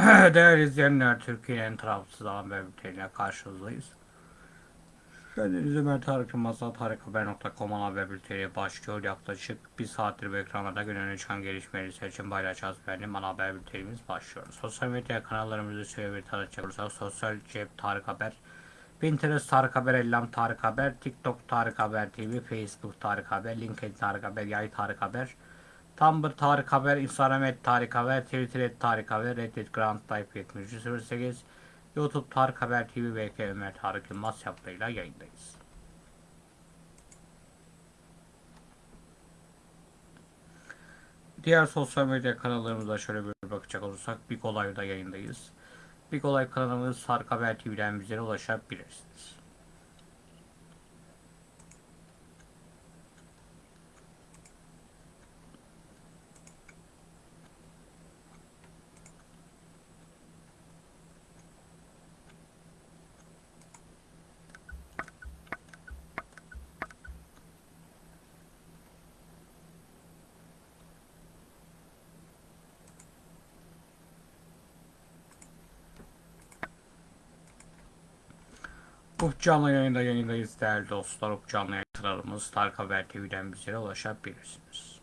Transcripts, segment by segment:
Değerli izleyenler, Türkiye'nin tarafsız haber bülteniyle karşınızdayız. Kendinize Ömer Tarık Yılmaz'la tarikhaber.com haber bülteni başlıyor. Yaklaşık bir saattir bu ekranlarda öne çıkan gelişmeleri seçim paylaşacağız. Benim ana haber bültenimiz başlıyor. Sosyal medya kanallarımızı şöyle bir tanıtacak olursak Sosyal Cep Tarık Haber, Pinterest Tarık Haber, Ellam Tarık Haber, TikTok Tarık Haber TV, Facebook Tarık Haber, LinkedIn Tarık Haber, Yay Tarık Haber, Tumblr Tarık Haber, Instagram et Tarık Haber, Twitter et Tarık Haber, Reddit Grand Type 7308, YouTube Tarık Haber TV ve Ömer Tarık Yılmaz yaptığıyla yayındayız. Diğer sosyal medya kanallarımıza şöyle bir bakacak olursak Big Olay'da yayındayız. Big Olay kanalımız Tarık Haber TV'den bizlere ulaşabilirsiniz. Up canlı yayında yayındayız değerli dostlar. Up canlı yayın kanalımız Tarık Haber TV'den bizlere ulaşabilirsiniz.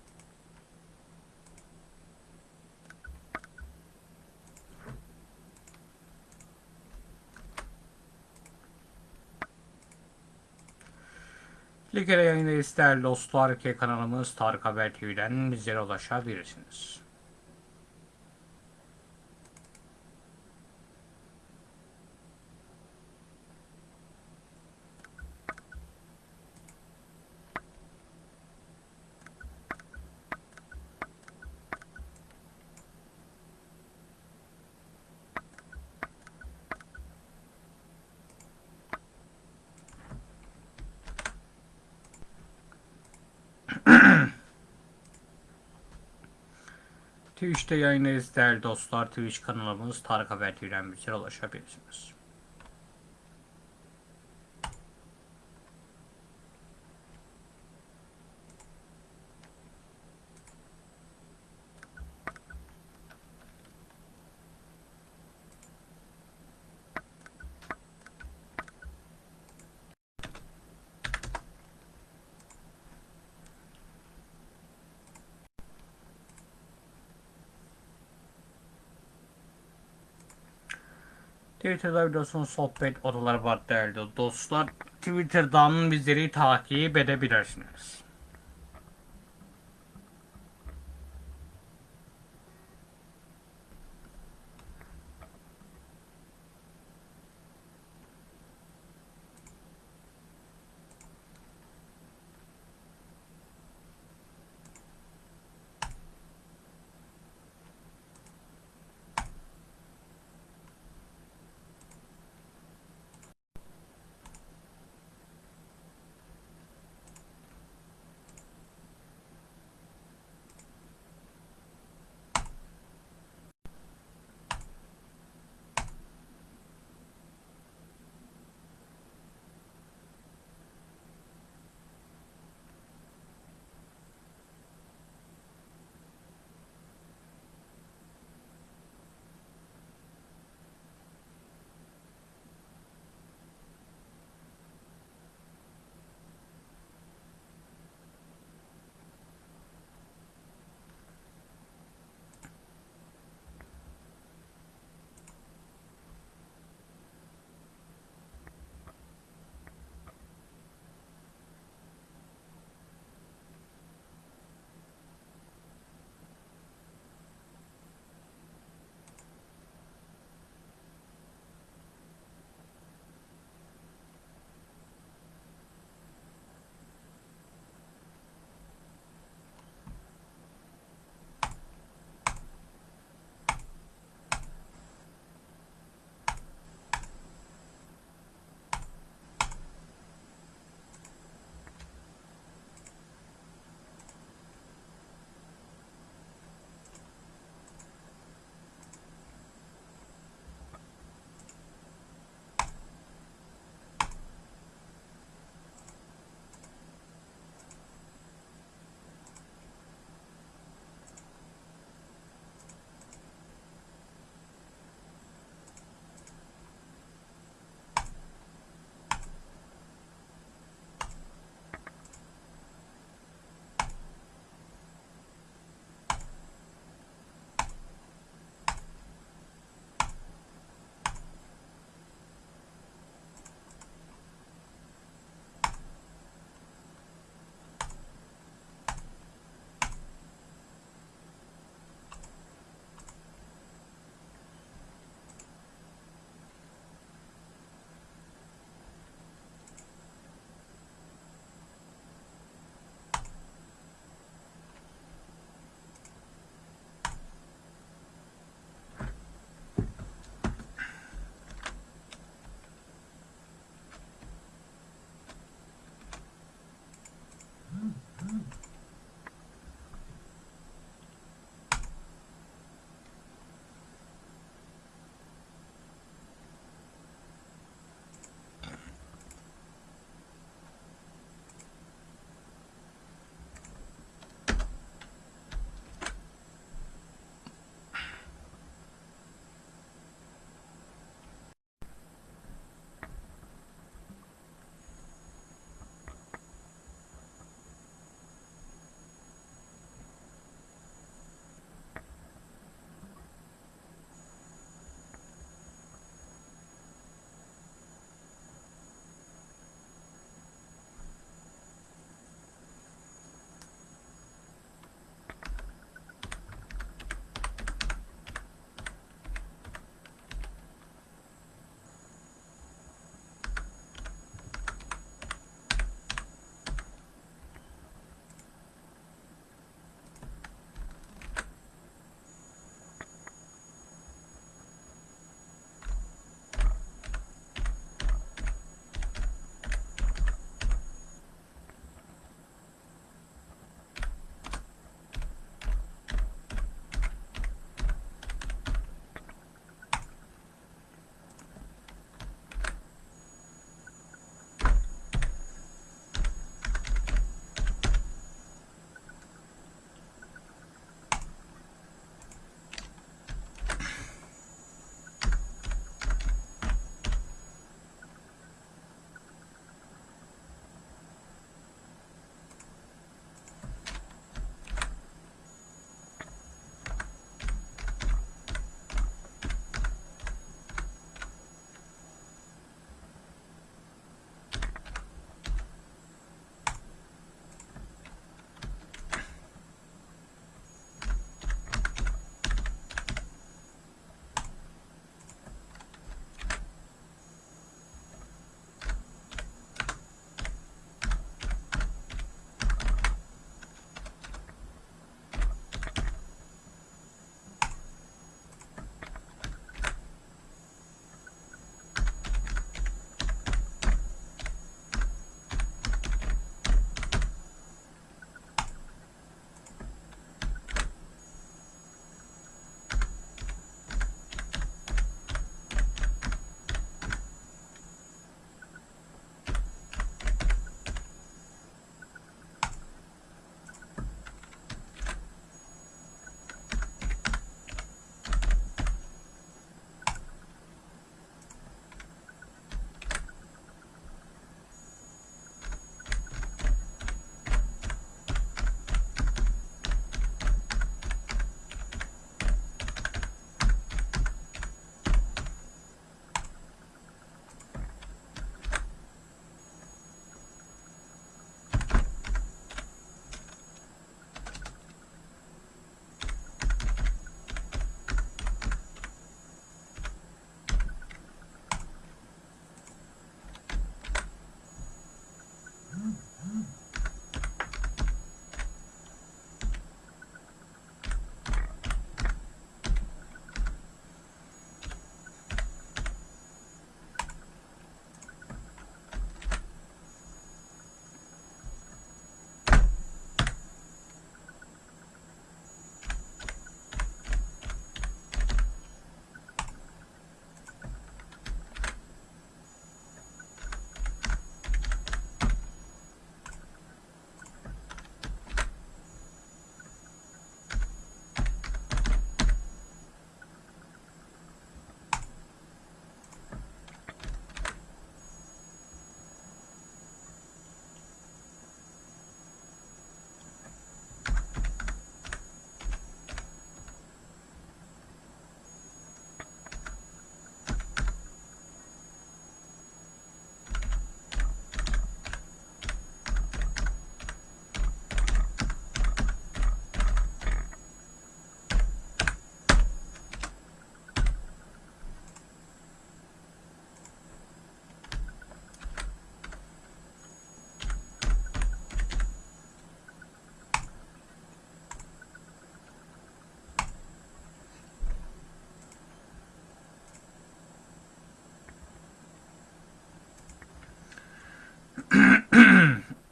Ligere yayındayız değerli dostlar. K kanalımız Tarık Haber TV'den bizlere ulaşabilirsiniz. Twitch'te yayındayız değerli dostlar. Twitch kanalımız Tarık Haber TV'den bizlere ulaşabilirsiniz. Twitter'da biliyorsunuz sohbet odaları var değerli dostlar. Twitter'dan bizleri takip edebilirsiniz.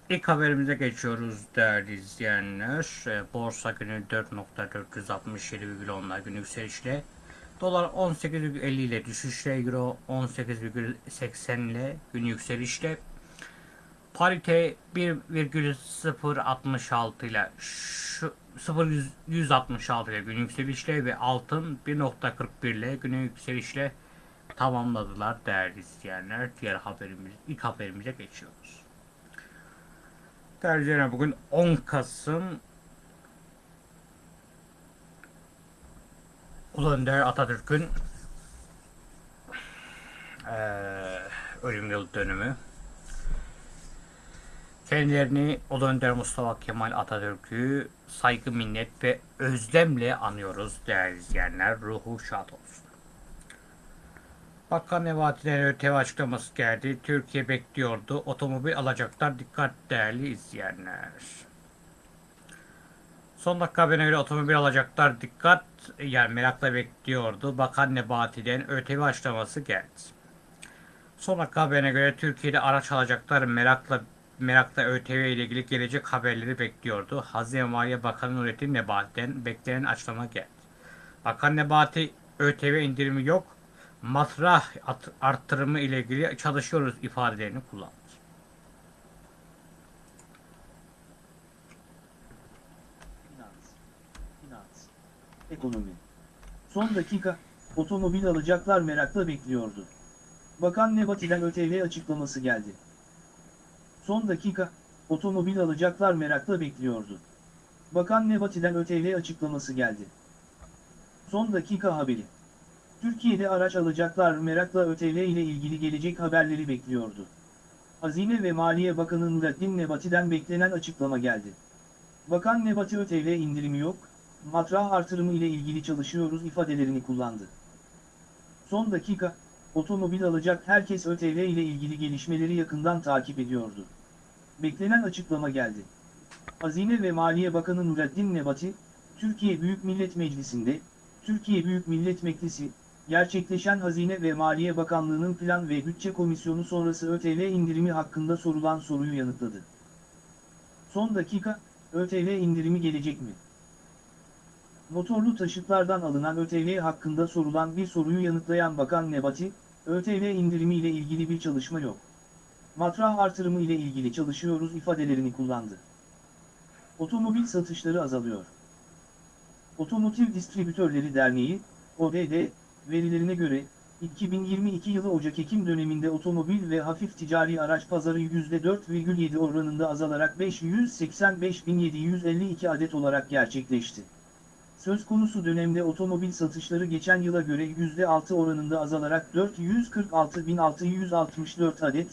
İlk haberimize geçiyoruz değerli izleyenler. E, Borsa günü 4.467,10'lar günü yükselişle. Dolar 18,50 ile düşüşle. Euro 18,80 ile günü yükselişle. Parite 1,066 ile şu 0,166 ile günü yükselişle ve altın 1.41 ile günü yükselişle tamamladılar değerli izleyenler. Diğer haberimiz, ilk haberimize geçiyoruz. İzleyenler bugün 10 Kasım Ulu Önder Atatürk'ün eee ölüm yıl dönümü. Kendilerini Ulu Önder Mustafa Kemal Atatürk'ü saygı, minnet ve özlemle anıyoruz değerli izleyenler. Ruhu şad olsun. Bakan Nebati'den ÖTV açıklaması geldi. Türkiye bekliyordu. Otomobil alacaklar. Dikkat değerli izleyenler. Son dakika haberine göre otomobil alacaklar. Dikkat. Yani merakla bekliyordu. Bakan Nebati'den ÖTV açıklaması geldi. Son dakika haberine göre Türkiye'de araç alacaklar. Merakla merakla ÖTV ile ilgili gelecek haberleri bekliyordu. Hazine Maliye Bakanı Nurettin Nebati'den beklenen açıklama geldi. Bakan Nebati ÖTV indirimi yok matrah at- arttırımı ile ilgili çalışıyoruz ifadelerini kullandı. Finans, finans, ekonomi. Son dakika, otomobil alacaklar merakla bekliyordu. Bakan Nebati'den ÖTV açıklaması geldi. Son dakika, otomobil alacaklar merakla bekliyordu. Bakan Nebati'den ÖTV açıklaması geldi. Son dakika haberi. Türkiye'de araç alacaklar merakla ÖTV ile ilgili gelecek haberleri bekliyordu. Hazine ve Maliye Bakanı Nurettin Nebati'den beklenen açıklama geldi. Bakan Nebati ÖTV indirimi yok, matrah artırımı ile ilgili çalışıyoruz ifadelerini kullandı. Son dakika, otomobil alacak herkes ÖTV ile ilgili gelişmeleri yakından takip ediyordu. Beklenen açıklama geldi. Hazine ve Maliye Bakanı Nurettin Nebati, Türkiye Büyük Millet Meclisi'nde, Türkiye Büyük Millet Meclisi, gerçekleşen Hazine ve Maliye Bakanlığı'nın Plan ve Bütçe Komisyonu sonrası ÖTV indirimi hakkında sorulan soruyu yanıtladı. Son dakika, ÖTV indirimi gelecek mi? Motorlu taşıtlardan alınan ÖTV hakkında sorulan bir soruyu yanıtlayan Bakan Nebati, ÖTV indirimi ile ilgili bir çalışma yok. Matrah artırımı ile ilgili çalışıyoruz ifadelerini kullandı. Otomobil satışları azalıyor. Otomotiv Distribütörleri Derneği, ODD, verilerine göre, 2022 yılı Ocak-Ekim döneminde otomobil ve hafif ticari araç pazarı %4,7 oranında azalarak 585.752 adet olarak gerçekleşti. Söz konusu dönemde otomobil satışları geçen yıla göre %6 oranında azalarak 446.664 adet,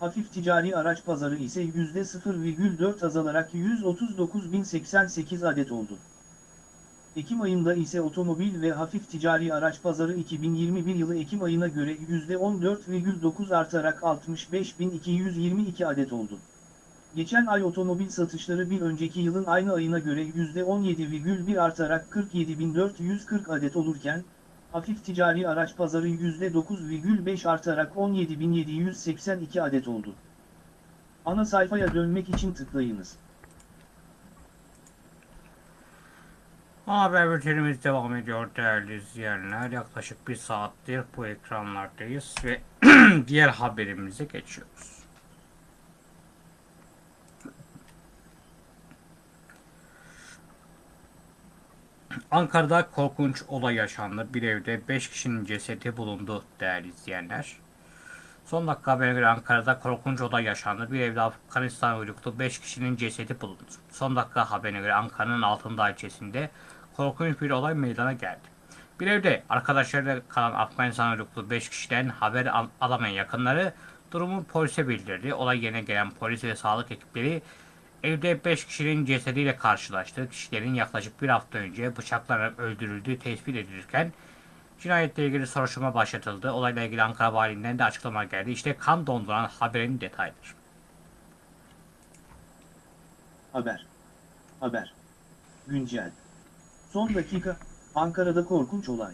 hafif ticari araç pazarı ise %0,4 azalarak 139.088 adet oldu. Ekim ayında ise otomobil ve hafif ticari araç pazarı 2021 yılı Ekim ayına göre %14,9 artarak 65.222 adet oldu. Geçen ay otomobil satışları bir önceki yılın aynı ayına göre %17,1 artarak 47.440 adet olurken, hafif ticari araç pazarı %9,5 artarak 17.782 adet oldu. Ana sayfaya dönmek için tıklayınız. Haber bültenimiz devam ediyor değerli izleyenler. Yaklaşık bir saattir bu ekranlardayız ve diğer haberimize geçiyoruz. Ankara'da korkunç olay yaşandı. Bir evde 5 kişinin cesedi bulundu değerli izleyenler. Son dakika haberine göre Ankara'da korkunç olay yaşandı. Bir evde Afganistan uyruklu 5 kişinin cesedi bulundu. Son dakika haberine göre Ankara'nın Altındağ ilçesinde korkunç bir olay meydana geldi. Bir evde arkadaşlarıyla kalan Afganistan uyruklu 5 kişiden haber al- alamayan yakınları durumu polise bildirdi. Olay yerine gelen polis ve sağlık ekipleri evde 5 kişinin cesediyle karşılaştı. Kişilerin yaklaşık bir hafta önce bıçaklanarak öldürüldüğü tespit edilirken cinayetle ilgili soruşturma başlatıldı. Olayla ilgili Ankara Valiliğinden de açıklama geldi. İşte kan donduran haberin detayları. Haber. Haber. Güncel. Son dakika, Ankara'da korkunç olay.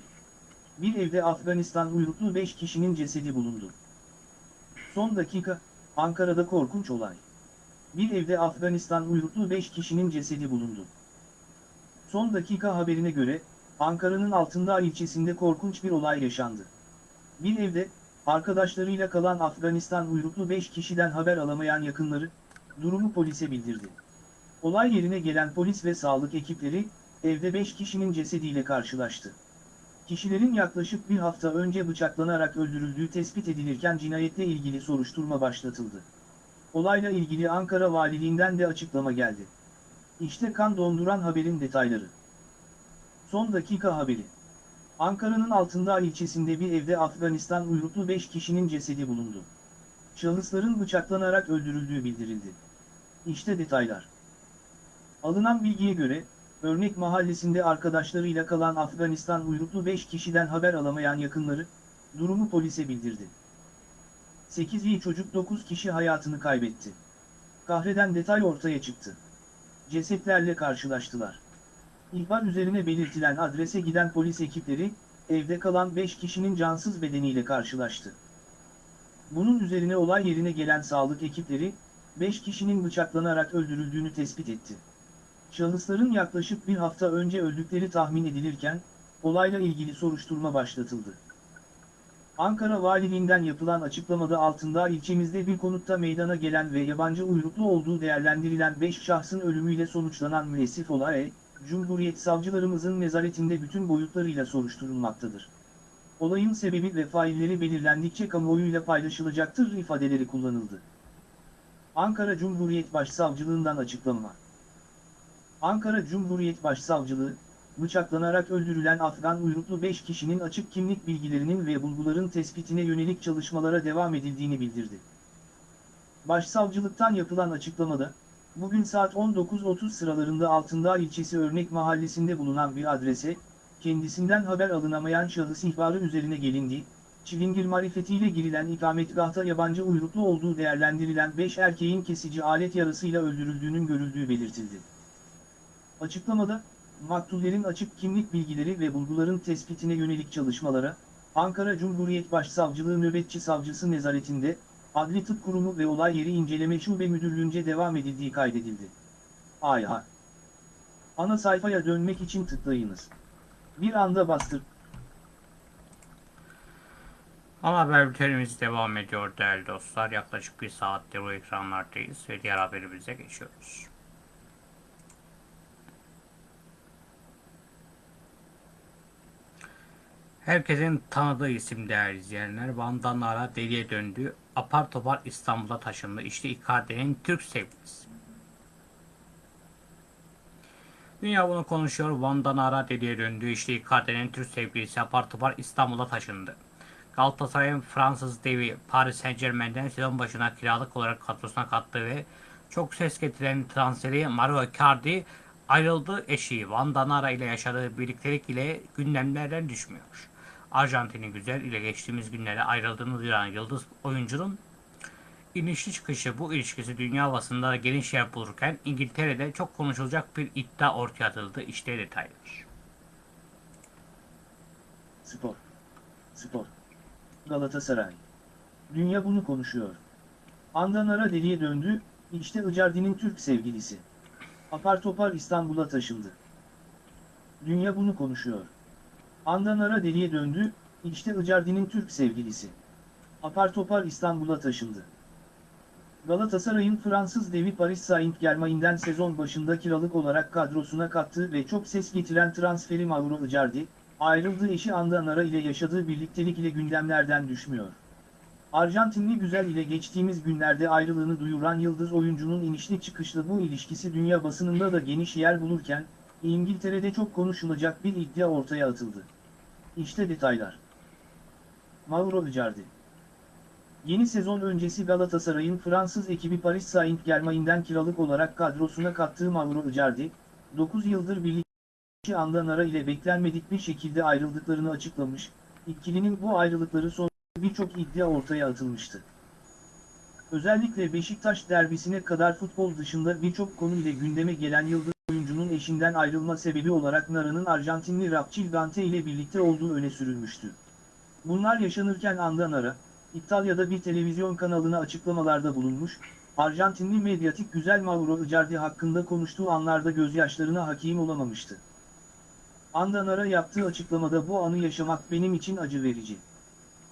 Bir evde Afganistan uyruklu 5 kişinin cesedi bulundu. Son dakika, Ankara'da korkunç olay. bir evde Afganistan uyruklu 5 kişinin cesedi bulundu. Son dakika haberine göre, Ankara'nın Altındağ ilçesinde korkunç bir olay yaşandı. Bir evde, arkadaşlarıyla kalan Afganistan uyruklu 5 kişiden haber alamayan yakınları, durumu polise bildirdi. Olay yerine gelen polis ve sağlık ekipleri, evde 5 kişinin cesediyle karşılaştı. Kişilerin yaklaşık bir hafta önce bıçaklanarak öldürüldüğü tespit edilirken cinayetle ilgili soruşturma başlatıldı. Olayla ilgili Ankara Valiliğinden de açıklama geldi. İşte kan donduran haberin detayları. Son dakika haberi. Ankara'nın Altındağ ilçesinde bir evde Afganistan uyruklu 5 kişinin cesedi bulundu. Şahısların bıçaklanarak öldürüldüğü bildirildi. İşte detaylar. Alınan bilgiye göre, Örnek mahallesinde arkadaşlarıyla kalan Afganistan uyruklu 5 kişiden haber alamayan yakınları, durumu polise bildirdi. 8 iyi çocuk 9 kişi hayatını kaybetti. Kahreden detay ortaya çıktı. Cesetlerle karşılaştılar. İhbar üzerine belirtilen adrese giden polis ekipleri, evde kalan 5 kişinin cansız bedeniyle karşılaştı. Bunun üzerine olay yerine gelen sağlık ekipleri, 5 kişinin bıçaklanarak öldürüldüğünü tespit etti. Şahısların yaklaşık bir hafta önce öldükleri tahmin edilirken, olayla ilgili soruşturma başlatıldı. Ankara Valiliğinden yapılan açıklamada altında ilçemizde bir konutta meydana gelen ve yabancı uyruklu olduğu değerlendirilen 5 şahsın ölümüyle sonuçlanan müessif olay, Cumhuriyet savcılarımızın nezaretinde bütün boyutlarıyla soruşturulmaktadır. Olayın sebebi ve failleri belirlendikçe kamuoyuyla paylaşılacaktır ifadeleri kullanıldı. Ankara Cumhuriyet Başsavcılığından açıklama. Ankara Cumhuriyet Başsavcılığı, bıçaklanarak öldürülen Afgan uyruklu 5 kişinin açık kimlik bilgilerinin ve bulguların tespitine yönelik çalışmalara devam edildiğini bildirdi. Başsavcılıktan yapılan açıklamada, bugün saat 19.30 sıralarında Altındağ ilçesi Örnek Mahallesi'nde bulunan bir adrese, kendisinden haber alınamayan şahıs ihbarı üzerine gelindi, çilingir marifetiyle girilen ikametgahta yabancı uyruklu olduğu değerlendirilen 5 erkeğin kesici alet yarasıyla öldürüldüğünün görüldüğü belirtildi. Açıklamada, maktullerin açık kimlik bilgileri ve bulguların tespitine yönelik çalışmalara, Ankara Cumhuriyet Başsavcılığı Nöbetçi Savcısı nezaretinde, Adli Tıp Kurumu ve Olay Yeri İnceleme Şube Müdürlüğü'nce devam edildiği kaydedildi. Ayha. Ana sayfaya dönmek için tıklayınız. Bir anda bastır. Ana haber bültenimiz devam ediyor değerli dostlar. Yaklaşık bir saattir bu ekranlardayız ve diğer haberimize geçiyoruz. Herkesin tanıdığı isim değerli izleyenler. Van'dan deliye döndü. Apar topar İstanbul'a taşındı. İşte Icardi'nin Türk sevgilisi. Dünya bunu konuşuyor. Van'dan Nara deliye döndü. İşte Icardi'nin Türk sevgilisi apar topar İstanbul'a taşındı. Galatasaray'ın Fransız devi Paris Saint Germain'den sezon başına kiralık olarak kadrosuna kattığı ve çok ses getiren transferi Mario Icardi ayrıldı eşi Van Danara ile yaşadığı birliktelik ile gündemlerden düşmüyor. Arjantin'in güzel ile geçtiğimiz günlerde ayrıldığını duyuran yıldız oyuncunun inişli çıkışı bu ilişkisi dünya havasında geniş yer bulurken İngiltere'de çok konuşulacak bir iddia ortaya atıldı. İşte detaylar. Spor. Spor. Galatasaray. Dünya bunu konuşuyor. Andanara deliye döndü, işte Icardi'nin Türk sevgilisi. Apar topar İstanbul'a taşındı. Dünya bunu konuşuyor. Andanara deliye döndü, işte Icardi'nin Türk sevgilisi. Apar topar İstanbul'a taşındı. Galatasaray'ın Fransız devi Paris Saint-Germain'den sezon başında kiralık olarak kadrosuna kattığı ve çok ses getiren transferi Mauro Icardi, ayrıldığı eşi Andanara ile yaşadığı birliktelik ile gündemlerden düşmüyor. Arjantinli güzel ile geçtiğimiz günlerde ayrılığını duyuran yıldız oyuncunun inişli çıkışlı bu ilişkisi dünya basınında da geniş yer bulurken, İngiltere'de çok konuşulacak bir iddia ortaya atıldı. İşte detaylar. Mauro Icardi Yeni sezon öncesi Galatasaray'ın Fransız ekibi Paris Saint-Germain'den kiralık olarak kadrosuna kattığı Mauro Icardi, 9 yıldır birlikte Andanara ile beklenmedik bir şekilde ayrıldıklarını açıklamış, ikilinin bu ayrılıkları son birçok iddia ortaya atılmıştı. Özellikle Beşiktaş derbisine kadar futbol dışında birçok konu ile gündeme gelen yıldız oyuncunun eşinden ayrılma sebebi olarak Nara'nın Arjantinli Rapçil Gante ile birlikte olduğu öne sürülmüştü. Bunlar yaşanırken anda Nara, İtalya'da bir televizyon kanalına açıklamalarda bulunmuş, Arjantinli medyatik güzel Mauro Icardi hakkında konuştuğu anlarda gözyaşlarına hakim olamamıştı. Andanara yaptığı açıklamada bu anı yaşamak benim için acı verici.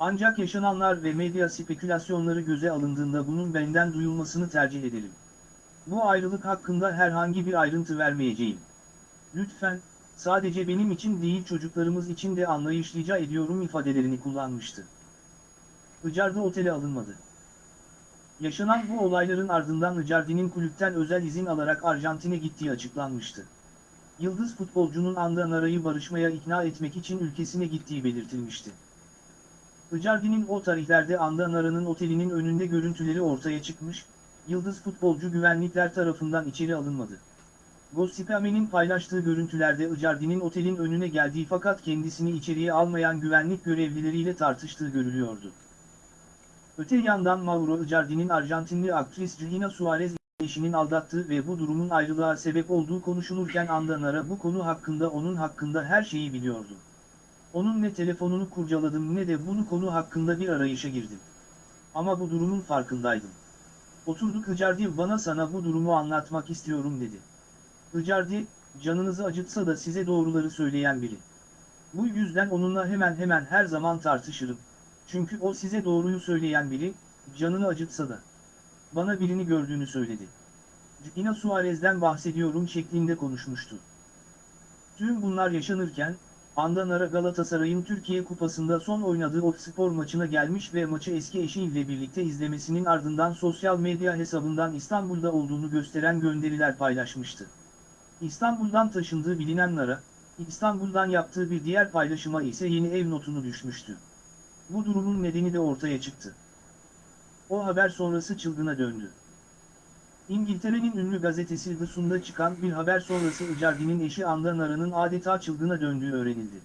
Ancak yaşananlar ve medya spekülasyonları göze alındığında bunun benden duyulmasını tercih ederim. Bu ayrılık hakkında herhangi bir ayrıntı vermeyeceğim. Lütfen, sadece benim için değil çocuklarımız için de anlayışlıca ediyorum ifadelerini kullanmıştı. Icardi otele alınmadı. Yaşanan bu olayların ardından Icardi'nin kulüpten özel izin alarak Arjantin'e gittiği açıklanmıştı. Yıldız futbolcunun Andanara'yı barışmaya ikna etmek için ülkesine gittiği belirtilmişti. Icardi'nin o tarihlerde Andanara'nın otelinin önünde görüntüleri ortaya çıkmış, Yıldız futbolcu güvenlikler tarafından içeri alınmadı. Gossipame'nin paylaştığı görüntülerde Icardi'nin otelin önüne geldiği fakat kendisini içeriye almayan güvenlik görevlileriyle tartıştığı görülüyordu. Öte yandan Mauro Icardi'nin Arjantinli aktris Gina Suarez eşinin aldattığı ve bu durumun ayrılığa sebep olduğu konuşulurken Andanara bu konu hakkında onun hakkında her şeyi biliyordu. Onun ne telefonunu kurcaladım ne de bunu konu hakkında bir arayışa girdim. Ama bu durumun farkındaydım. Oturduk Icardi bana sana bu durumu anlatmak istiyorum dedi. Icardi, canınızı acıtsa da size doğruları söyleyen biri. Bu yüzden onunla hemen hemen her zaman tartışırım. Çünkü o size doğruyu söyleyen biri, canını acıtsa da. Bana birini gördüğünü söyledi. Gina Suarez'den bahsediyorum şeklinde konuşmuştu. Tüm bunlar yaşanırken, Andanara Galatasaray'ın Türkiye Kupası'nda son oynadığı Otspor maçına gelmiş ve maçı eski eşiyle birlikte izlemesinin ardından sosyal medya hesabından İstanbul'da olduğunu gösteren gönderiler paylaşmıştı. İstanbul'dan taşındığı bilinen Nara, İstanbul'dan yaptığı bir diğer paylaşıma ise yeni ev notunu düşmüştü. Bu durumun nedeni de ortaya çıktı. O haber sonrası çılgına döndü. İngiltere'nin ünlü gazetesi The Sun'da çıkan bir haber sonrası Icardi'nin eşi Anda Nara'nın adeta çılgına döndüğü öğrenildi.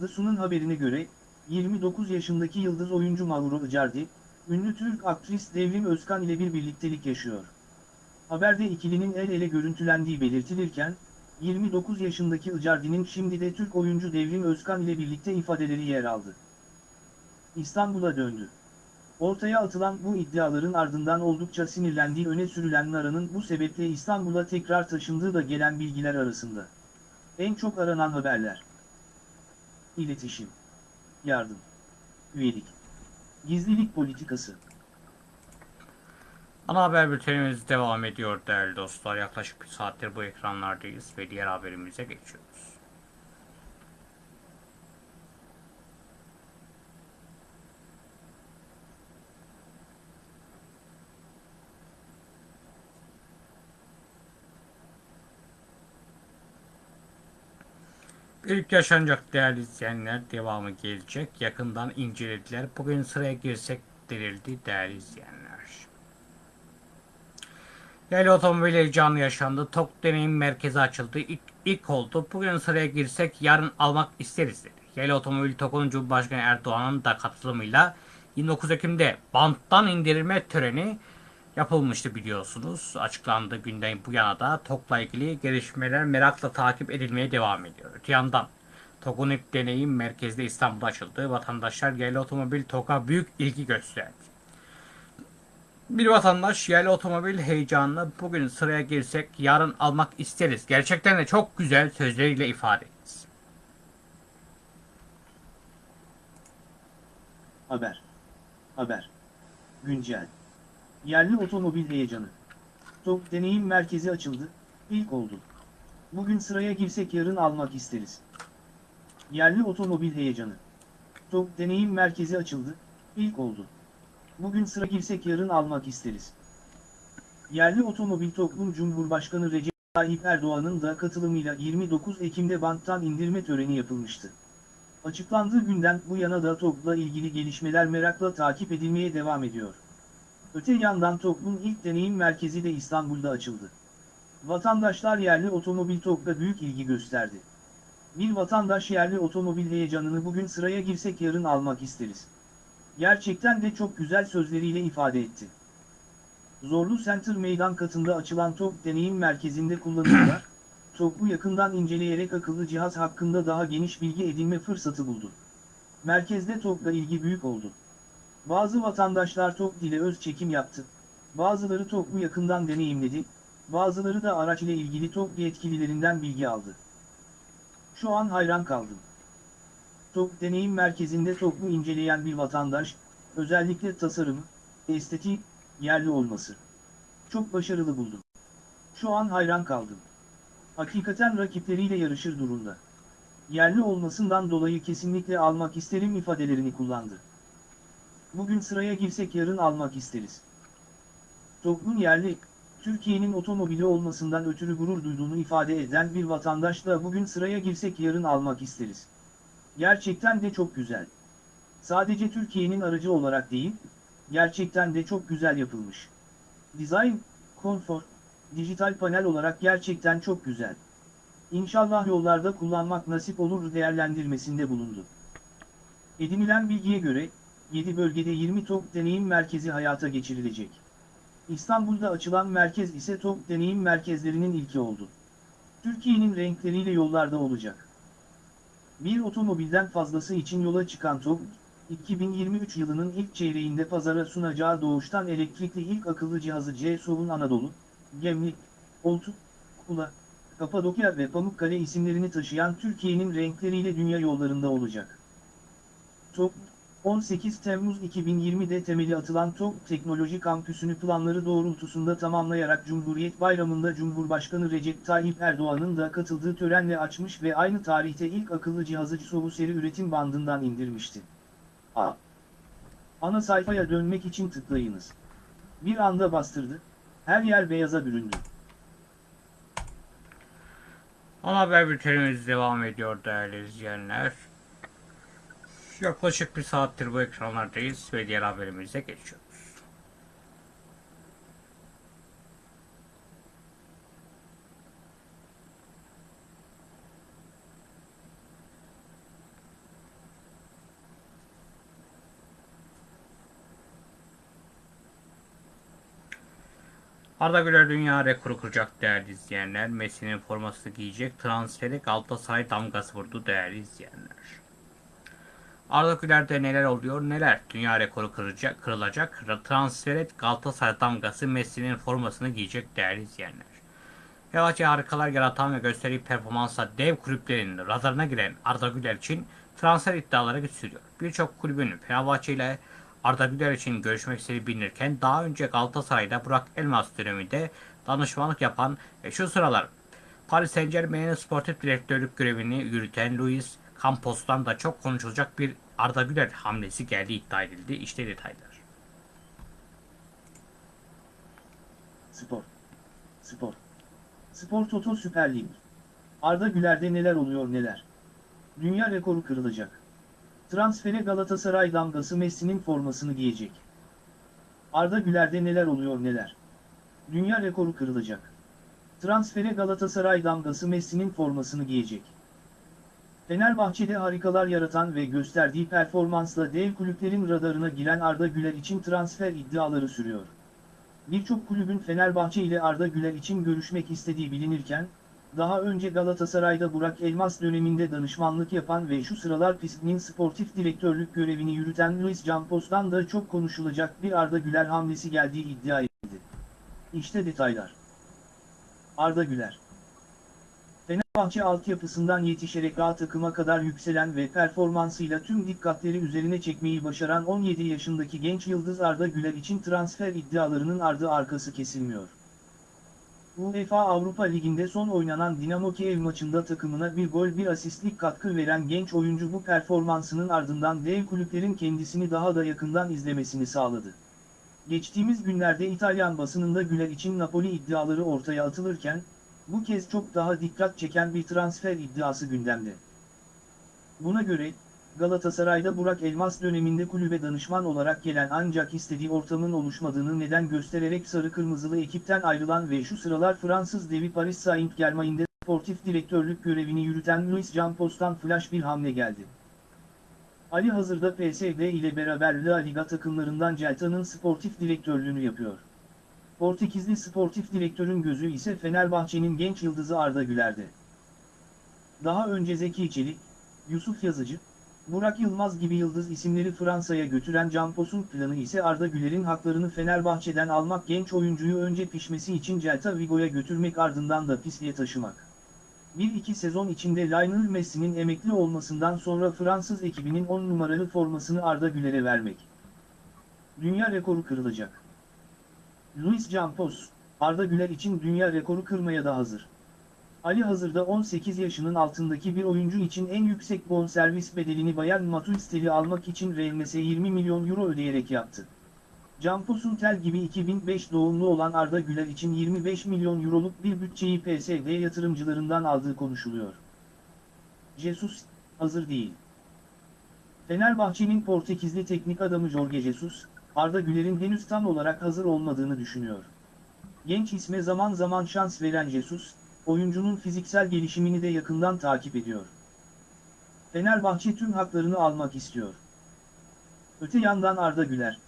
The Sun'un haberine göre, 29 yaşındaki yıldız oyuncu Mauro Icardi, ünlü Türk aktris Devrim Özkan ile bir birliktelik yaşıyor. Haberde ikilinin el ele görüntülendiği belirtilirken, 29 yaşındaki Icardi'nin şimdi de Türk oyuncu Devrim Özkan ile birlikte ifadeleri yer aldı. İstanbul'a döndü. Ortaya atılan bu iddiaların ardından oldukça sinirlendiği öne sürülen Nara'nın bu sebeple İstanbul'a tekrar taşındığı da gelen bilgiler arasında. En çok aranan haberler. İletişim. Yardım. Üyelik. Gizlilik politikası. Ana haber bültenimiz devam ediyor değerli dostlar. Yaklaşık bir saattir bu ekranlardayız ve diğer haberimize geçiyoruz. İlk yaşanacak değerli izleyenler devamı gelecek. Yakından incelediler. Bugün sıraya girsek denildi değerli izleyenler. Yerli otomobil heyecanı yaşandı. TOK deneyim merkezi açıldı. İlk, ilk oldu. Bugün sıraya girsek yarın almak isteriz dedi. Yerli otomobil TOK'un Cumhurbaşkanı Erdoğan'ın da katılımıyla 29 Ekim'de banttan indirme töreni yapılmıştı biliyorsunuz. Açıklandığı günden bu yana da TOK'la ilgili gelişmeler merakla takip edilmeye devam ediyor. Öte yandan TOK'un ilk deneyim merkezde İstanbul'da açıldı. Vatandaşlar yerli otomobil TOK'a büyük ilgi gösterdi. Bir vatandaş yerli otomobil heyecanını bugün sıraya girsek yarın almak isteriz. Gerçekten de çok güzel sözleriyle ifade etti. Haber. Haber. Güncel. Yerli otomobil heyecanı. TOK deneyim merkezi açıldı, ilk oldu. Bugün sıraya girsek yarın almak isteriz. Yerli otomobil heyecanı. TOK deneyim merkezi açıldı, ilk oldu. Bugün sıra girsek yarın almak isteriz. Yerli otomobil toplum Cumhurbaşkanı Recep Tayyip Erdoğan'ın da katılımıyla 29 Ekim'de banttan indirme töreni yapılmıştı. Açıklandığı günden bu yana da TOG'la ilgili gelişmeler merakla takip edilmeye devam ediyor. Öte yandan TOG'un ilk deneyim merkezi de İstanbul'da açıldı. Vatandaşlar yerli otomobil TOG'da büyük ilgi gösterdi. Bir vatandaş yerli otomobil heyecanını bugün sıraya girsek yarın almak isteriz. Gerçekten de çok güzel sözleriyle ifade etti. Zorlu Center meydan katında açılan TOG deneyim merkezinde kullanıcılar, TOG'u yakından inceleyerek akıllı cihaz hakkında daha geniş bilgi edinme fırsatı buldu. Merkezde TOG'la ilgi büyük oldu. Bazı vatandaşlar TOG ile öz çekim yaptı. Bazıları TOK'u yakından deneyimledi, bazıları da araç ile ilgili TOK yetkililerinden bilgi aldı. Şu an hayran kaldım. TOK deneyim merkezinde TOK'u inceleyen bir vatandaş, özellikle tasarımı, estetiği, yerli olması. Çok başarılı buldum. Şu an hayran kaldım. Hakikaten rakipleriyle yarışır durumda. Yerli olmasından dolayı kesinlikle almak isterim ifadelerini kullandı. Bugün sıraya girsek yarın almak isteriz. TOG'un yerli, Türkiye'nin otomobili olmasından ötürü gurur duyduğunu ifade eden bir vatandaş da bugün sıraya girsek yarın almak isteriz. Gerçekten de çok güzel. Sadece Türkiye'nin aracı olarak değil, gerçekten de çok güzel yapılmış. Dizayn, konfor, dijital panel olarak gerçekten çok güzel. İnşallah yollarda kullanmak nasip olur değerlendirmesinde bulundu. Edinilen bilgiye göre, 7 bölgede 20 TOK deneyim merkezi hayata geçirilecek. İstanbul'da açılan merkez ise TOK deneyim merkezlerinin ilki oldu. Türkiye'nin renkleriyle yollarda olacak. Bir otomobilden fazlası için yola çıkan TOK, 2023 yılının ilk çeyreğinde pazara sunacağı doğuştan elektrikli ilk akıllı cihazı C-SOV'un Anadolu, Gemlik, Oltu, Kula, Kapadokya ve Pamukkale isimlerini taşıyan Türkiye'nin renkleriyle dünya yollarında olacak. TOK, 18 Temmuz 2020'de temeli atılan TOK Teknoloji Kampüsü'nü planları doğrultusunda tamamlayarak Cumhuriyet Bayramı'nda Cumhurbaşkanı Recep Tayyip Erdoğan'ın da katıldığı törenle açmış ve aynı tarihte ilk akıllı cihazı SOV'u seri üretim bandından indirmişti. A. Ana sayfaya dönmek için tıklayınız. Bir anda bastırdı, her yer beyaza büründü. Ana haber bültenimiz devam ediyor değerli izleyenler. Yaklaşık bir saattir bu ekranlardayız ve diğer haberimize geçiyoruz. Arda Güler dünya rekoru kıracak değerli izleyenler. Messi'nin formasını giyecek. Transferi Galatasaray damgası vurdu değerli izleyenler. Arda Güler'de neler oluyor neler? Dünya rekoru kıracak, kırılacak. Transferi Galatasaray damgası Messi'nin formasını giyecek değerli izleyenler. Fenerbahçe harikalar yaratan ve gösterdiği performansla dev kulüplerin radarına giren Arda Güler için transfer iddiaları güçsüzüyor. Birçok kulübün Fenerbahçe ile Arda Güler için görüşmek istediği bilinirken daha önce Galatasaray'da Burak Elmas döneminde danışmanlık yapan ve şu sıralar Paris Saint Germain'in sportif direktörlük görevini yürüten Luis Campos'tan da çok konuşulacak bir Arda Güler hamlesi geldiği iddia edildi. İşte detaylar. Spor. Spor. Spor Toto Süper Lig. Arda Güler'de neler oluyor neler. Dünya rekoru kırılacak. Transfere Galatasaray damgası Messi'nin formasını giyecek. Arda Güler'de neler oluyor neler. Dünya rekoru kırılacak. Transfere Galatasaray damgası Messi'nin formasını giyecek. Fenerbahçe'de harikalar yaratan ve gösterdiği performansla dev kulüplerin radarına giren Arda Güler için transfer iddiaları sürüyor. Birçok kulübün Fenerbahçe ile Arda Güler için görüşmek istediği bilinirken, daha önce Galatasaray'da Burak Elmas döneminde danışmanlık yapan ve şu sıralar PİSK'nin sportif direktörlük görevini yürüten Luis Campos'tan da çok konuşulacak bir Arda Güler hamlesi geldiği iddia edildi. İşte detaylar. Arda Güler Fenerbahçe altyapısından yetişerek A takıma kadar yükselen ve performansıyla tüm dikkatleri üzerine çekmeyi başaran 17 yaşındaki genç yıldız Arda Güler için transfer iddialarının ardı arkası kesilmiyor. UEFA Avrupa Ligi'nde son oynanan Dinamo Kiev maçında takımına bir gol bir asistlik katkı veren genç oyuncu bu performansının ardından dev kulüplerin kendisini daha da yakından izlemesini sağladı. Geçtiğimiz günlerde İtalyan basınında Güler için Napoli iddiaları ortaya atılırken, bu kez çok daha dikkat çeken bir transfer iddiası gündemde. Buna göre, Galatasaray'da Burak Elmas döneminde kulübe danışman olarak gelen ancak istediği ortamın oluşmadığını neden göstererek sarı kırmızılı ekipten ayrılan ve şu sıralar Fransız devi Paris Saint-Germain'de sportif direktörlük görevini yürüten Luis Campos'tan flash bir hamle geldi. Ali hazırda PSV ile beraber La Liga takımlarından Celta'nın sportif direktörlüğünü yapıyor. Portekizli sportif direktörün gözü ise Fenerbahçe'nin genç yıldızı Arda Güler'de. Daha önce Zeki Çelik, Yusuf Yazıcı, Burak Yılmaz gibi yıldız isimleri Fransa'ya götüren Campos'un planı ise Arda Güler'in haklarını Fenerbahçe'den almak genç oyuncuyu önce pişmesi için Celta Vigo'ya götürmek ardından da pisliğe taşımak. Bir iki sezon içinde Lionel Messi'nin emekli olmasından sonra Fransız ekibinin 10 numaralı formasını Arda Güler'e vermek. Dünya rekoru kırılacak. Luis Campos, Arda Güler için dünya rekoru kırmaya da hazır. Ali hazırda 18 yaşının altındaki bir oyuncu için en yüksek bonservis bedelini Bayern Matuistel'i almak için Real 20 milyon euro ödeyerek yaptı. Campos'un tel gibi 2005 doğumlu olan Arda Güler için 25 milyon euroluk bir bütçeyi PSV yatırımcılarından aldığı konuşuluyor. Jesus, hazır değil. Fenerbahçe'nin Portekizli teknik adamı Jorge Jesus, Arda Güler'in henüz tam olarak hazır olmadığını düşünüyor. Genç isme zaman zaman şans veren Jesus, oyuncunun fiziksel gelişimini de yakından takip ediyor. Fenerbahçe tüm haklarını almak istiyor. Öte yandan Arda Güler,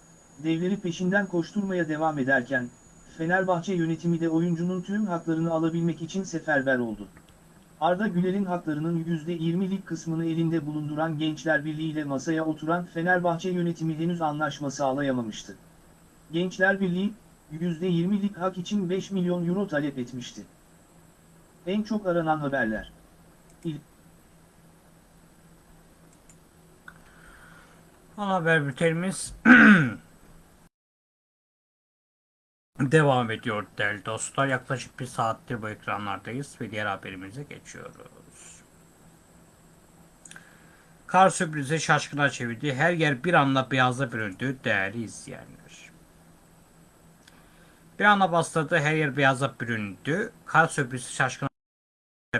devleri peşinden koşturmaya devam ederken, Fenerbahçe yönetimi de oyuncunun tüm haklarını alabilmek için seferber oldu. Arda Güler'in haklarının %20'lik kısmını elinde bulunduran Gençler Birliği ile masaya oturan Fenerbahçe yönetimi henüz anlaşma sağlayamamıştı. Gençler Birliği, %20'lik hak için 5 milyon euro talep etmişti. En çok aranan haberler. İl Ana haber bültenimiz devam ediyor değerli dostlar. Yaklaşık bir saattir bu ekranlardayız ve diğer haberimize geçiyoruz. Kar sürprizi şaşkına çevirdi. Her yer bir anda beyaza büründü değerli izleyenler. Bir anda bastırdı her yer beyaza büründü. Kar sürprizi şaşkına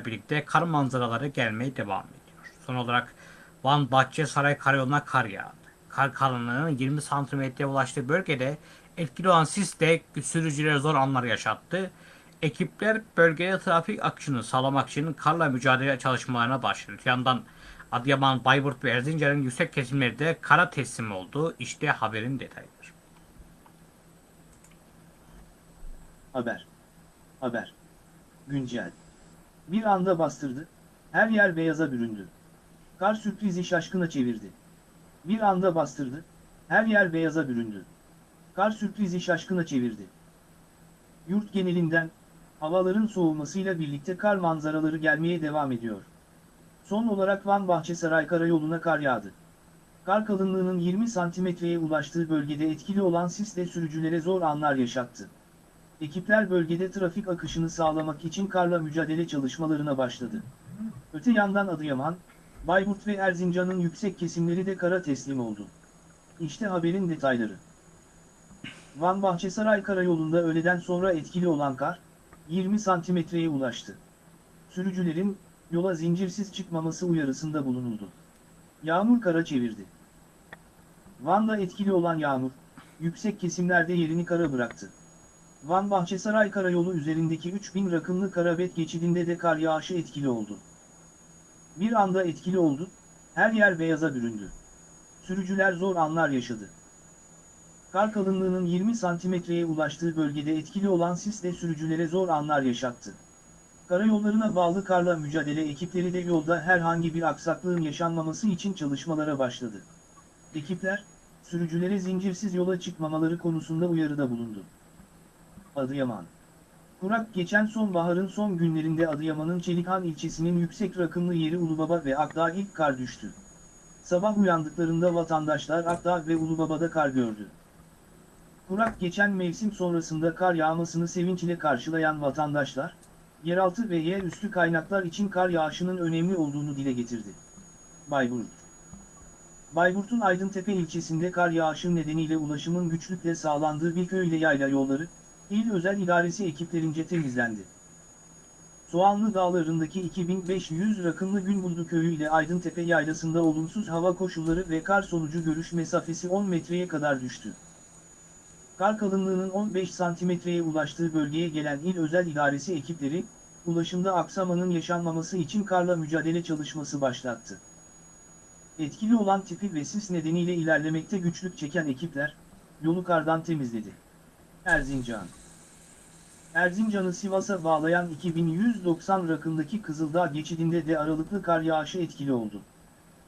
birlikte kar manzaraları gelmeye devam ediyor. Son olarak Van Bahçesaray Karayolu'na kar yağdı. Kar kalınlığının 20 santimetreye ulaştığı bölgede etkili olan sis de sürücülere zor anlar yaşattı. Ekipler bölgede trafik akışını sağlamak için karla mücadele çalışmalarına başladı. Yandan Adıyaman, Bayburt ve Erzincan'ın yüksek kesimleri de kara teslim oldu. İşte haberin detayları. Haber. Haber. Güncel. Bir anda bastırdı, her yer beyaza büründü. Kar sürprizi şaşkına çevirdi. Bir anda bastırdı, her yer beyaza büründü. Kar sürprizi şaşkına çevirdi. Yurt genelinden, havaların soğumasıyla birlikte kar manzaraları gelmeye devam ediyor. Son olarak Van Bahçesaray Karayolu'na kar yağdı. Kar kalınlığının 20 santimetreye ulaştığı bölgede etkili olan sisle sürücülere zor anlar yaşattı. Ekipler bölgede trafik akışını sağlamak için karla mücadele çalışmalarına başladı. Öte yandan Adıyaman, Bayburt ve Erzincan'ın yüksek kesimleri de kara teslim oldu. İşte haberin detayları. Van Bahçesaray Karayolu'nda öğleden sonra etkili olan kar, 20 santimetreye ulaştı. Sürücülerin, yola zincirsiz çıkmaması uyarısında bulunuldu. Yağmur kara çevirdi. Van'da etkili olan yağmur, yüksek kesimlerde yerini kara bıraktı. Van Bahçesaray Karayolu üzerindeki 3000 rakımlı Karabet geçidinde de kar yağışı etkili oldu. Bir anda etkili oldu, her yer beyaza büründü. Sürücüler zor anlar yaşadı. Kar kalınlığının 20 santimetreye ulaştığı bölgede etkili olan sis de sürücülere zor anlar yaşattı. Karayollarına bağlı karla mücadele ekipleri de yolda herhangi bir aksaklığın yaşanmaması için çalışmalara başladı. Ekipler, sürücülere zincirsiz yola çıkmamaları konusunda uyarıda bulundu. Adıyaman Kurak geçen sonbaharın son günlerinde Adıyaman'ın Çelikhan ilçesinin yüksek rakımlı yeri Ulubaba ve Akdağ ilk kar düştü. Sabah uyandıklarında vatandaşlar Akdağ ve Ulubaba'da kar gördü. Kurak geçen mevsim sonrasında kar yağmasını sevinçle karşılayan vatandaşlar, yeraltı ve yerüstü kaynaklar için kar yağışının önemli olduğunu dile getirdi. Bayburt Bayburt'un Aydıntepe ilçesinde kar yağışı nedeniyle ulaşımın güçlükle sağlandığı bir köy yayla yolları, İl Özel İdaresi ekiplerince temizlendi. Soğanlı Dağları'ndaki 2500 rakımlı Günbuldu Köyü ile Aydıntepe Yaylası'nda olumsuz hava koşulları ve kar sonucu görüş mesafesi 10 metreye kadar düştü. Kar kalınlığının 15 santimetreye ulaştığı bölgeye gelen İl Özel İdaresi ekipleri, ulaşımda aksamanın yaşanmaması için karla mücadele çalışması başlattı. Etkili olan tipi ve sis nedeniyle ilerlemekte güçlük çeken ekipler, yolu kardan temizledi. Erzincan Erzincan'ı Sivas'a bağlayan 2190 rakımdaki Kızıldağ geçidinde de aralıklı kar yağışı etkili oldu.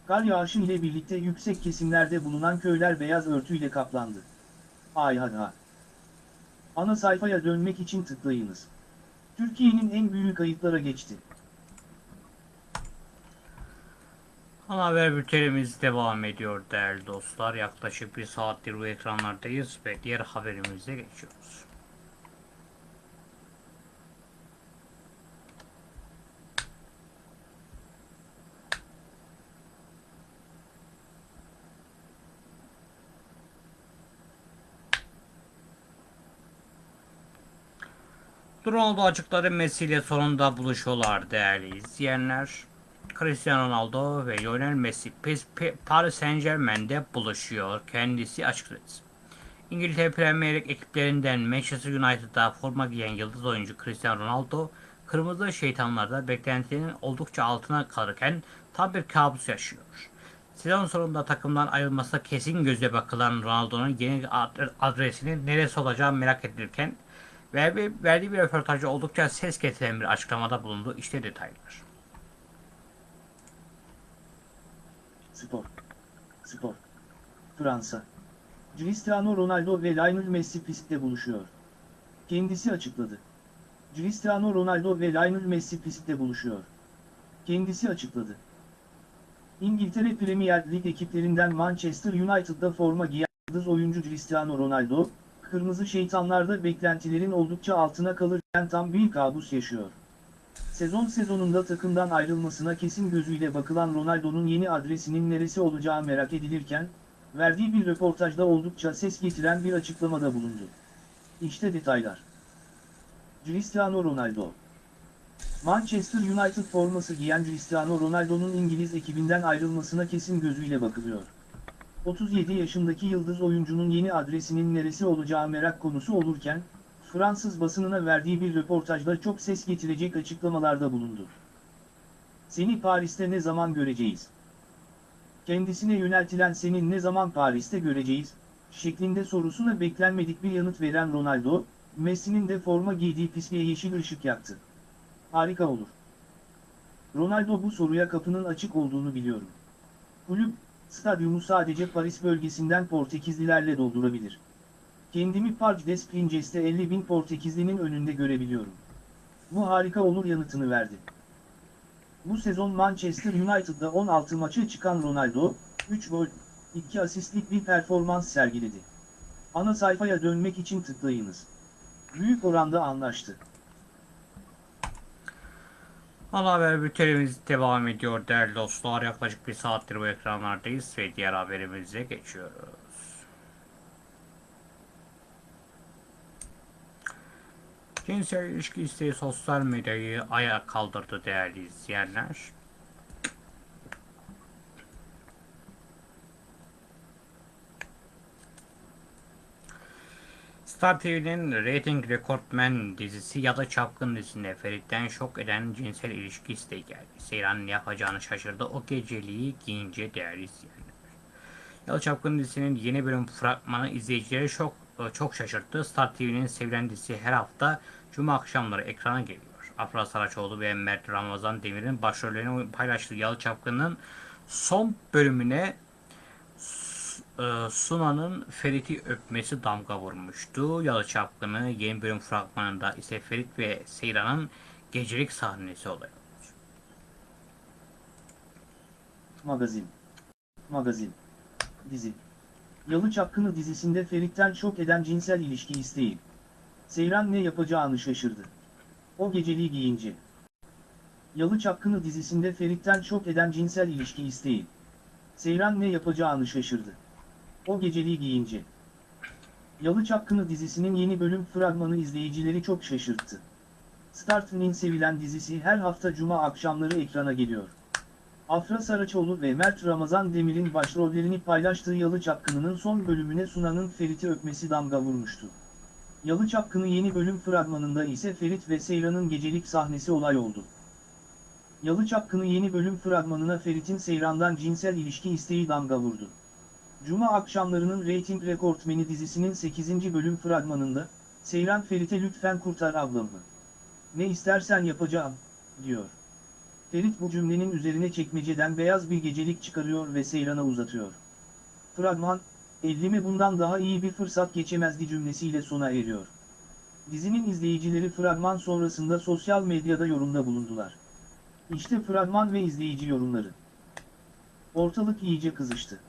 Kar yağışı ile birlikte yüksek kesimlerde bulunan köyler beyaz örtüyle kaplandı. Ay hadi ha. Ana sayfaya dönmek için tıklayınız. Türkiye'nin en büyük kayıplara geçti. Ana haber bültenimiz devam ediyor değerli dostlar. Yaklaşık bir saattir bu ekranlardayız ve diğer haberimize geçiyoruz. Ronaldo açıkladı Messi ile sonunda buluşuyorlar değerli izleyenler. Cristiano Ronaldo ve Lionel Messi Paris Saint Germain'de buluşuyor. Kendisi açıkladı. İngiltere Premier Lig ekiplerinden Manchester United'da forma giyen yıldız oyuncu Cristiano Ronaldo, Kırmızı Şeytanlar'da beklentilerinin oldukça altına kalırken tam bir kabus yaşıyor. Sezon sonunda takımdan ayrılmasına kesin gözle bakılan Ronaldo'nun yeni ad- adresinin neresi olacağı merak edilirken verdiği, bir röportajda oldukça ses getiren bir açıklamada bulundu. İşte detaylar. Spor. Spor. Fransa. Cristiano Ronaldo ve Lionel Messi pistte buluşuyor. Kendisi açıkladı. Cristiano Ronaldo ve Lionel Messi pistte buluşuyor. Kendisi açıkladı. İngiltere Premier Lig ekiplerinden Manchester United'da forma giyen oyuncu Cristiano Ronaldo, Kırmızı Şeytanlar'da beklentilerin oldukça altına kalırken tam bir kabus yaşıyor. Sezon sezonunda takımdan ayrılmasına kesin gözüyle bakılan Ronaldo'nun yeni adresinin neresi olacağı merak edilirken, verdiği bir röportajda oldukça ses getiren bir açıklamada bulundu. İşte detaylar. Cristiano Ronaldo Manchester United forması giyen Cristiano Ronaldo'nun İngiliz ekibinden ayrılmasına kesin gözüyle bakılıyor. 37 yaşındaki yıldız oyuncunun yeni adresinin neresi olacağı merak konusu olurken, Fransız basınına verdiği bir röportajda çok ses getirecek açıklamalarda bulundu. Seni Paris'te ne zaman göreceğiz? Kendisine yöneltilen senin ne zaman Paris'te göreceğiz? şeklinde sorusuna beklenmedik bir yanıt veren Ronaldo, Messi'nin de forma giydiği pisliğe yeşil ışık yaktı. Harika olur. Ronaldo bu soruya kapının açık olduğunu biliyorum. Kulüp, stadyumu sadece Paris bölgesinden Portekizlilerle doldurabilir. Kendimi Parc des Princes'te 50 bin Portekizlinin önünde görebiliyorum. Bu harika olur yanıtını verdi. Bu sezon Manchester United'da 16 maça çıkan Ronaldo, 3 gol, 2 asistlik bir performans sergiledi. Ana sayfaya dönmek için tıklayınız. Büyük oranda anlaştı. Ana haber bültenimiz devam ediyor değerli dostlar. Yaklaşık bir saattir bu ekranlardayız ve diğer haberimize geçiyoruz. Cinsel ilişki isteği sosyal medyayı ayağa kaldırdı değerli izleyenler. Star TV'nin Rating Rekortmen dizisi ya da Çapkın dizisinde Ferit'ten şok eden cinsel ilişki isteği geldi. Seyran ne yapacağını şaşırdı o geceliği giyince değerli izleyenler. Yalı Çapkın dizisinin yeni bölüm fragmanı izleyicileri çok çok şaşırttı. Star TV'nin sevilen dizisi her hafta Cuma akşamları ekrana geliyor. Afra Saraçoğlu ve Mert Ramazan Demir'in başrollerini paylaştığı Yalı Çapkın'ın son bölümüne e, Suna'nın Ferit'i öpmesi damga vurmuştu. Yalı Çapkını yeni bölüm fragmanında ise Ferit ve Seyran'ın gecelik sahnesi oluyor. Magazin. Magazin. Dizi. Yalı Çapkını dizisinde Ferit'ten şok eden cinsel ilişki isteği. Seyran ne yapacağını şaşırdı. O geceliği giyince. Yalı Çapkını dizisinde Ferit'ten şok eden cinsel ilişki isteği. Seyran ne yapacağını şaşırdı. O geceliği giyince. Yalı Çapkını dizisinin yeni bölüm fragmanı izleyicileri çok şaşırttı. Star TV'nin sevilen dizisi her hafta cuma akşamları ekrana geliyor. Afra Saraçoğlu ve Mert Ramazan Demir'in başrollerini paylaştığı Yalı Çapkını'nın son bölümüne Sunan'ın Ferit'i öpmesi damga vurmuştu. Yalı Çapkını yeni bölüm fragmanında ise Ferit ve Seyran'ın gecelik sahnesi olay oldu. Yalı Çapkını yeni bölüm fragmanına Ferit'in Seyran'dan cinsel ilişki isteği damga vurdu. Cuma akşamlarının reyting rekortmeni dizisinin 8. bölüm fragmanında, Seyran Ferit'e lütfen kurtar ablamı. Ne istersen yapacağım, diyor. Ferit bu cümlenin üzerine çekmeceden beyaz bir gecelik çıkarıyor ve Seyran'a uzatıyor. Fragman, elime bundan daha iyi bir fırsat geçemezdi cümlesiyle sona eriyor. Dizinin izleyicileri fragman sonrasında sosyal medyada yorumda bulundular. İşte fragman ve izleyici yorumları. Ortalık iyice kızıştı.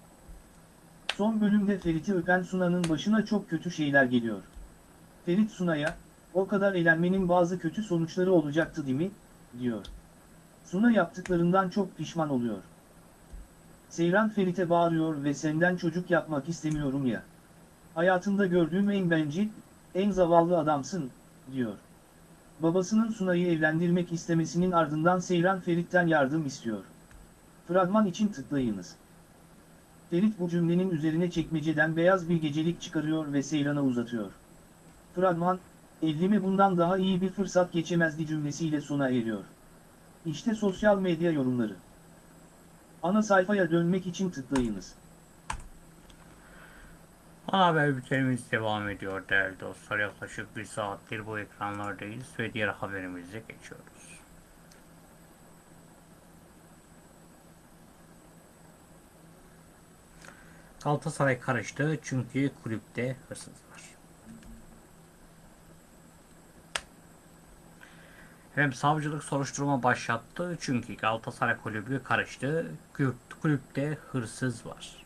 Son bölümde Ferit'i öpen Suna'nın başına çok kötü şeyler geliyor. Ferit Suna'ya, o kadar eğlenmenin bazı kötü sonuçları olacaktı değil mi, diyor. Suna yaptıklarından çok pişman oluyor. Seyran Ferit'e bağırıyor ve senden çocuk yapmak istemiyorum ya. Hayatında gördüğüm en bencil, en zavallı adamsın, diyor. Babasının Suna'yı evlendirmek istemesinin ardından Seyran Ferit'ten yardım istiyor. Fragman için tıklayınız. Ferit bu cümlenin üzerine çekmeceden beyaz bir gecelik çıkarıyor ve Seyran'a uzatıyor. Fragman, elime bundan daha iyi bir fırsat geçemezdi cümlesiyle sona eriyor. İşte sosyal medya yorumları. Ana sayfaya dönmek için tıklayınız. Ana haber bültenimiz devam ediyor değerli dostlar. Yaklaşık bir saattir bu ekranlardayız ve diğer haberimize geçiyoruz. Galatasaray karıştı çünkü kulüpte hırsız var. Hem savcılık soruşturma başlattı çünkü Galatasaray kulübü karıştı. Kulüp- Kulüpte hırsız var.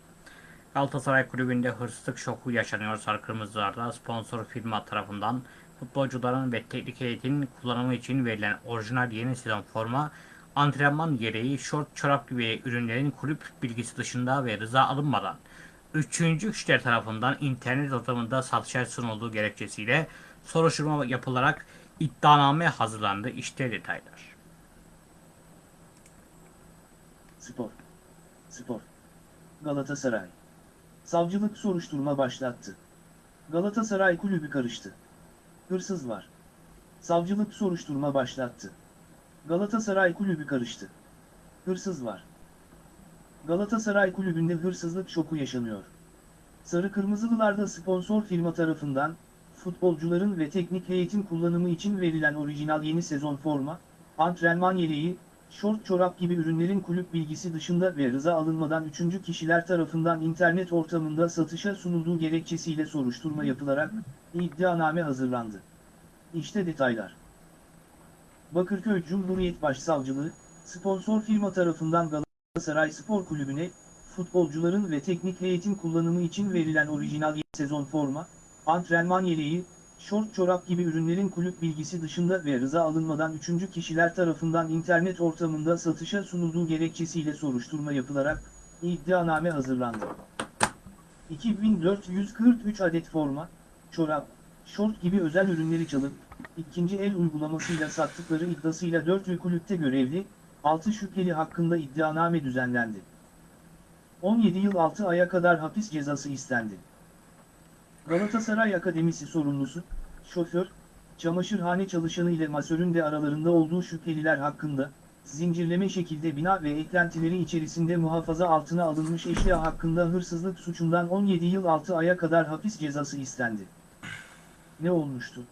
Galatasaray Kulübü'nde hırsızlık şoku yaşanıyor Sarı Kırmızılar'da sponsor firma tarafından futbolcuların ve teknik heyetin kullanımı için verilen orijinal yeni sezon forma, antrenman gereği şort, çorap gibi ürünlerin kulüp bilgisi dışında ve rıza alınmadan üçüncü kişiler tarafından internet ortamında satışa sunulduğu gerekçesiyle soruşturma yapılarak iddianame hazırlandı. İşte detaylar. Spor. Spor. Galatasaray. Savcılık soruşturma başlattı. Galatasaray kulübü karıştı. Hırsız var. Savcılık soruşturma başlattı. Galatasaray kulübü karıştı. Hırsız var. Galatasaray kulübünde hırsızlık şoku yaşanıyor. Sarı Kırmızılılarda sponsor firma tarafından, futbolcuların ve teknik heyetin kullanımı için verilen orijinal yeni sezon forma, antrenman yeleği, şort çorap gibi ürünlerin kulüp bilgisi dışında ve rıza alınmadan üçüncü kişiler tarafından internet ortamında satışa sunulduğu gerekçesiyle soruşturma yapılarak iddianame hazırlandı. İşte detaylar. Bakırköy Cumhuriyet Başsavcılığı, sponsor firma tarafından Galatasaray Spor Kulübü'ne, futbolcuların ve teknik heyetin kullanımı için verilen orijinal sezon forma, antrenman yeleği, şort çorap gibi ürünlerin kulüp bilgisi dışında ve rıza alınmadan üçüncü kişiler tarafından internet ortamında satışa sunulduğu gerekçesiyle soruşturma yapılarak iddianame hazırlandı. 2443 adet forma, çorap, şort gibi özel ürünleri çalıp, ikinci el uygulamasıyla sattıkları iddiasıyla 4 kulüpte görevli, 6 şüpheli hakkında iddianame düzenlendi. 17 yıl 6 aya kadar hapis cezası istendi. Galatasaray Akademisi sorumlusu, şoför, çamaşırhane çalışanı ile masörün de aralarında olduğu şüpheliler hakkında, zincirleme şekilde bina ve eklentileri içerisinde muhafaza altına alınmış eşya hakkında hırsızlık suçundan 17 yıl 6 aya kadar hapis cezası istendi. Ne olmuştu?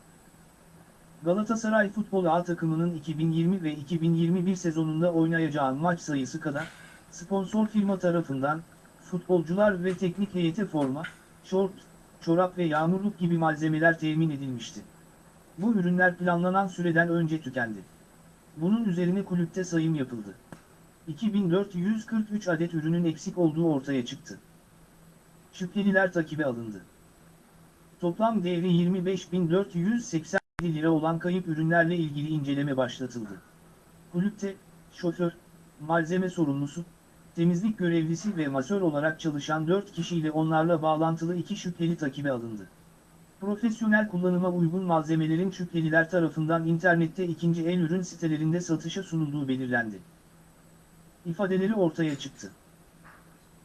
Galatasaray Futbol A takımının 2020 ve 2021 sezonunda oynayacağı maç sayısı kadar, sponsor firma tarafından, futbolcular ve teknik heyete forma, şort, çorap ve yağmurluk gibi malzemeler temin edilmişti. Bu ürünler planlanan süreden önce tükendi. Bunun üzerine kulüpte sayım yapıldı. 2443 adet ürünün eksik olduğu ortaya çıktı. Şüpheliler takibe alındı. Toplam değeri 25.487 lira olan kayıp ürünlerle ilgili inceleme başlatıldı. Kulüpte, şoför, malzeme sorumlusu, temizlik görevlisi ve masör olarak çalışan 4 kişiyle onlarla bağlantılı 2 şüpheli takibe alındı. Profesyonel kullanıma uygun malzemelerin şüpheliler tarafından internette ikinci el ürün sitelerinde satışa sunulduğu belirlendi. İfadeleri ortaya çıktı.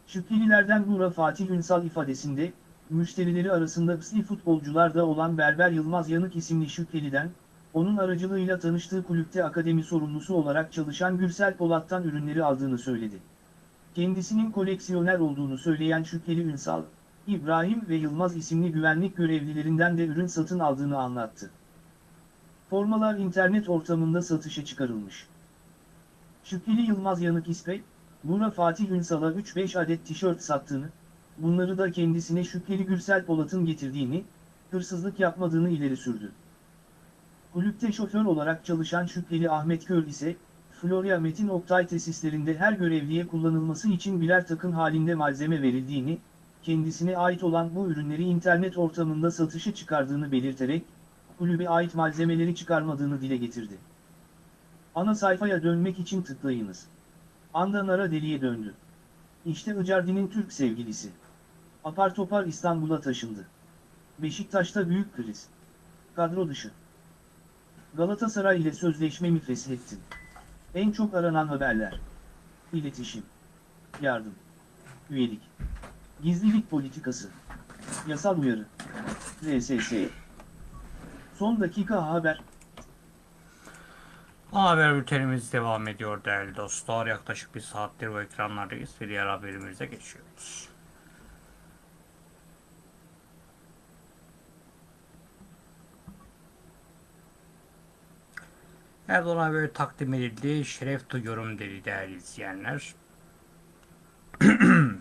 Şüphelilerden Nura Fatih Ünsal ifadesinde, müşterileri arasında psi futbolcularda olan Berber Yılmaz Yanık isimli şüpheliden, onun aracılığıyla tanıştığı kulüpte akademi sorumlusu olarak çalışan Gürsel Polat'tan ürünleri aldığını söyledi. Kendisinin koleksiyoner olduğunu söyleyen şüpheli Ünsal, İbrahim ve Yılmaz isimli güvenlik görevlilerinden de ürün satın aldığını anlattı. Formalar internet ortamında satışa çıkarılmış. Şüpheli Yılmaz Yanık İspek, Bura Fatih Ünsal'a 3-5 adet tişört sattığını, bunları da kendisine şüpheli Gürsel Polat'ın getirdiğini, hırsızlık yapmadığını ileri sürdü. Kulüpte şoför olarak çalışan şüpheli Ahmet Köl ise, Florya Metin Oktay tesislerinde her görevliye kullanılması için birer takım halinde malzeme verildiğini, kendisine ait olan bu ürünleri internet ortamında satışı çıkardığını belirterek, kulübe ait malzemeleri çıkarmadığını dile getirdi. Ana sayfaya dönmek için tıklayınız. Anda Nara deliye döndü. İşte Icardi'nin Türk sevgilisi. Apar topar İstanbul'a taşındı. Beşiktaş'ta büyük kriz. Kadro dışı. Galatasaray ile sözleşme mi feshettin? En çok aranan haberler. İletişim. Yardım. Üyelik. Gizlilik politikası. Yasal uyarı. RSS. Son dakika haber. Haber bültenimiz devam ediyor değerli dostlar. Yaklaşık bir saattir bu ekranlardayız ve diğer haberimize geçiyoruz. Erdoğan'a böyle takdim edildi. Şeref duyuyorum dedi değerli izleyenler.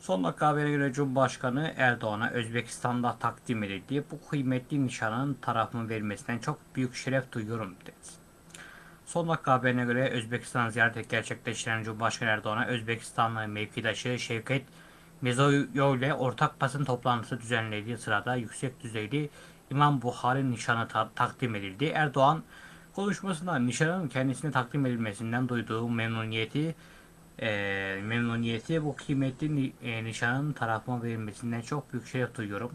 Son dakika habere göre Cumhurbaşkanı Erdoğan'a Özbekistan'da takdim edildiği bu kıymetli nişanın tarafımın verilmesinden çok büyük şeref duyuyorum dedi. Son dakika haberine göre Özbekistan ziyareti gerçekleştiren Cumhurbaşkanı Erdoğan'a Özbekistanlı mevkidaşı Şevket Mirziyoyev ile ortak basın toplantısı düzenlediği sırada yüksek düzeyli İmam Buhari nişanı ta- takdim edildi. Erdoğan konuşmasında nişanın kendisine takdim edilmesinden duyduğu memnuniyeti e, memnuniyeti bu kıymetli ni- e, nişanın tarafıma verilmesinden çok büyük şeref duyuyorum.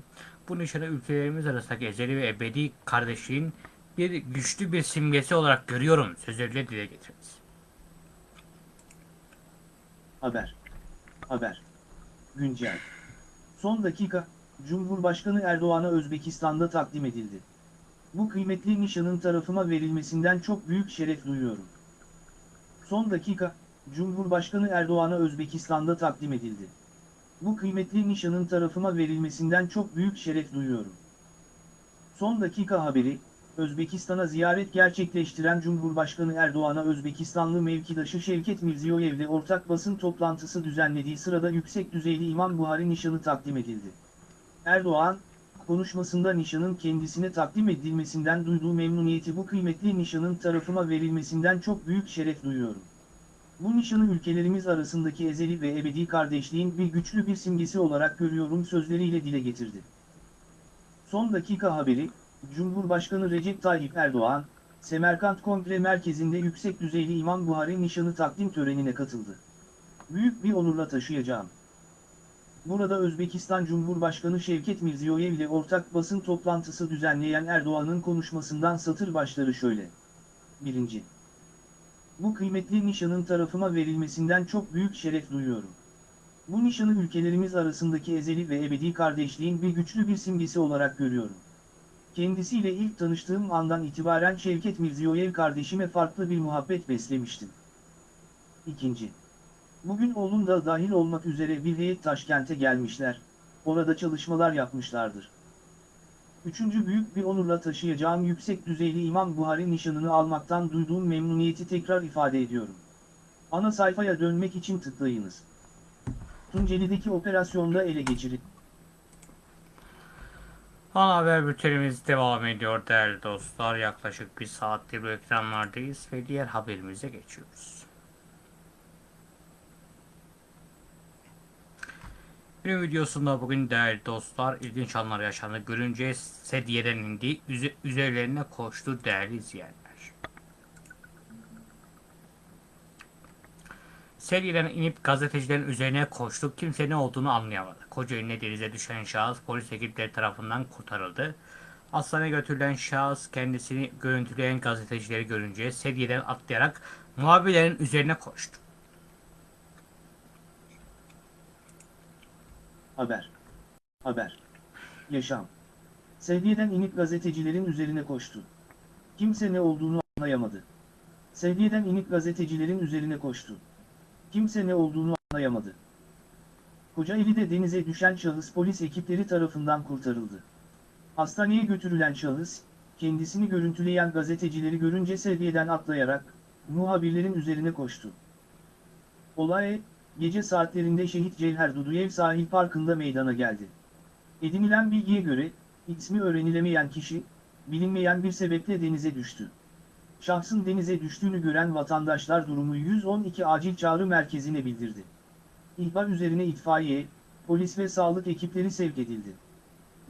Bu nişanı ülkelerimiz arasındaki ezeli ve ebedi kardeşliğin bir güçlü bir simgesi olarak görüyorum sözleriyle dile getirdi. Haber. Haber. Güncel. Son dakika, Cumhurbaşkanı Erdoğan'a Özbekistan'da takdim edildi. Bu kıymetli nişanın tarafıma verilmesinden çok büyük şeref duyuyorum. Son dakika, Cumhurbaşkanı Erdoğan'a Özbekistan'da takdim edildi. Bu kıymetli nişanın tarafıma verilmesinden çok büyük şeref duyuyorum. Son dakika haberi, Özbekistan'a ziyaret gerçekleştiren Cumhurbaşkanı Erdoğan'a Özbekistanlı mevkidaşı Şevket Mirziyoyev ile ortak basın toplantısı düzenlediği sırada yüksek düzeyli İmam Buhari nişanı takdim edildi. Erdoğan, konuşmasında nişanın kendisine takdim edilmesinden duyduğu memnuniyeti bu kıymetli nişanın tarafıma verilmesinden çok büyük şeref duyuyorum. Bu nişanı ülkelerimiz arasındaki ezeli ve ebedi kardeşliğin bir güçlü bir simgesi olarak görüyorum sözleriyle dile getirdi. Son dakika haberi, Cumhurbaşkanı Recep Tayyip Erdoğan, Semerkant Kongre Merkezi'nde yüksek düzeyli İmam Buhari nişanı takdim törenine katıldı. Büyük bir onurla taşıyacağım. Burada Özbekistan Cumhurbaşkanı Şevket Mirziyoyev ile ortak basın toplantısı düzenleyen Erdoğan'ın konuşmasından satır başları şöyle. 1. Bu kıymetli nişanın tarafıma verilmesinden çok büyük şeref duyuyorum. Bu nişanı ülkelerimiz arasındaki ezeli ve ebedi kardeşliğin bir güçlü bir simgesi olarak görüyorum. Kendisiyle ilk tanıştığım andan itibaren Şevket Mirziyoyev kardeşime farklı bir muhabbet beslemiştim. İkinci. Bugün oğlum da dahil olmak üzere bir heyet Taşkent'e gelmişler, orada çalışmalar yapmışlardır. Üçüncü büyük bir onurla taşıyacağım yüksek düzeyli İmam Buhari nişanını almaktan duyduğum memnuniyeti tekrar ifade ediyorum. Ana sayfaya dönmek için tıklayınız. Tunceli'deki operasyonda ele geçirildi. Ana haber bültenimiz devam ediyor değerli dostlar. Yaklaşık bir saattir bu ekranlardayız ve diğer haberimize geçiyoruz. Bir videosunda bugün değerli dostlar ilginç anlar yaşandı. Görünce sedyeden indi, üze- üzerlerine koştu değerli izleyenler. Sedyeden inip gazetecilerin üzerine koştu. Kimse ne olduğunu anlayamadı. Kocaeli'ne denize düşen şahıs polis ekipleri tarafından kurtarıldı. Hastaneye götürülen şahıs kendisini görüntüleyen gazetecileri görünce sedyeden atlayarak muhabirlerin üzerine koştu. Haber. Haber. Yaşam. Seviyeden inip gazetecilerin üzerine koştu. Kimse ne olduğunu anlayamadı. Seviyeden inip gazetecilerin üzerine koştu. Kimse ne olduğunu anlayamadı. Kocaeli'de denize düşen şahıs polis ekipleri tarafından kurtarıldı. Hastaneye götürülen şahıs, kendisini görüntüleyen gazetecileri görünce seviyeden atlayarak, muhabirlerin üzerine koştu. Olay, gece saatlerinde Şehit Cevher Duduyev sahil parkında meydana geldi. Edinilen bilgiye göre, ismi öğrenilemeyen kişi, bilinmeyen bir sebeple denize düştü. Şahsın denize düştüğünü gören vatandaşlar durumu 112 acil çağrı merkezine bildirdi. İhbar üzerine itfaiye, polis ve sağlık ekipleri sevk edildi.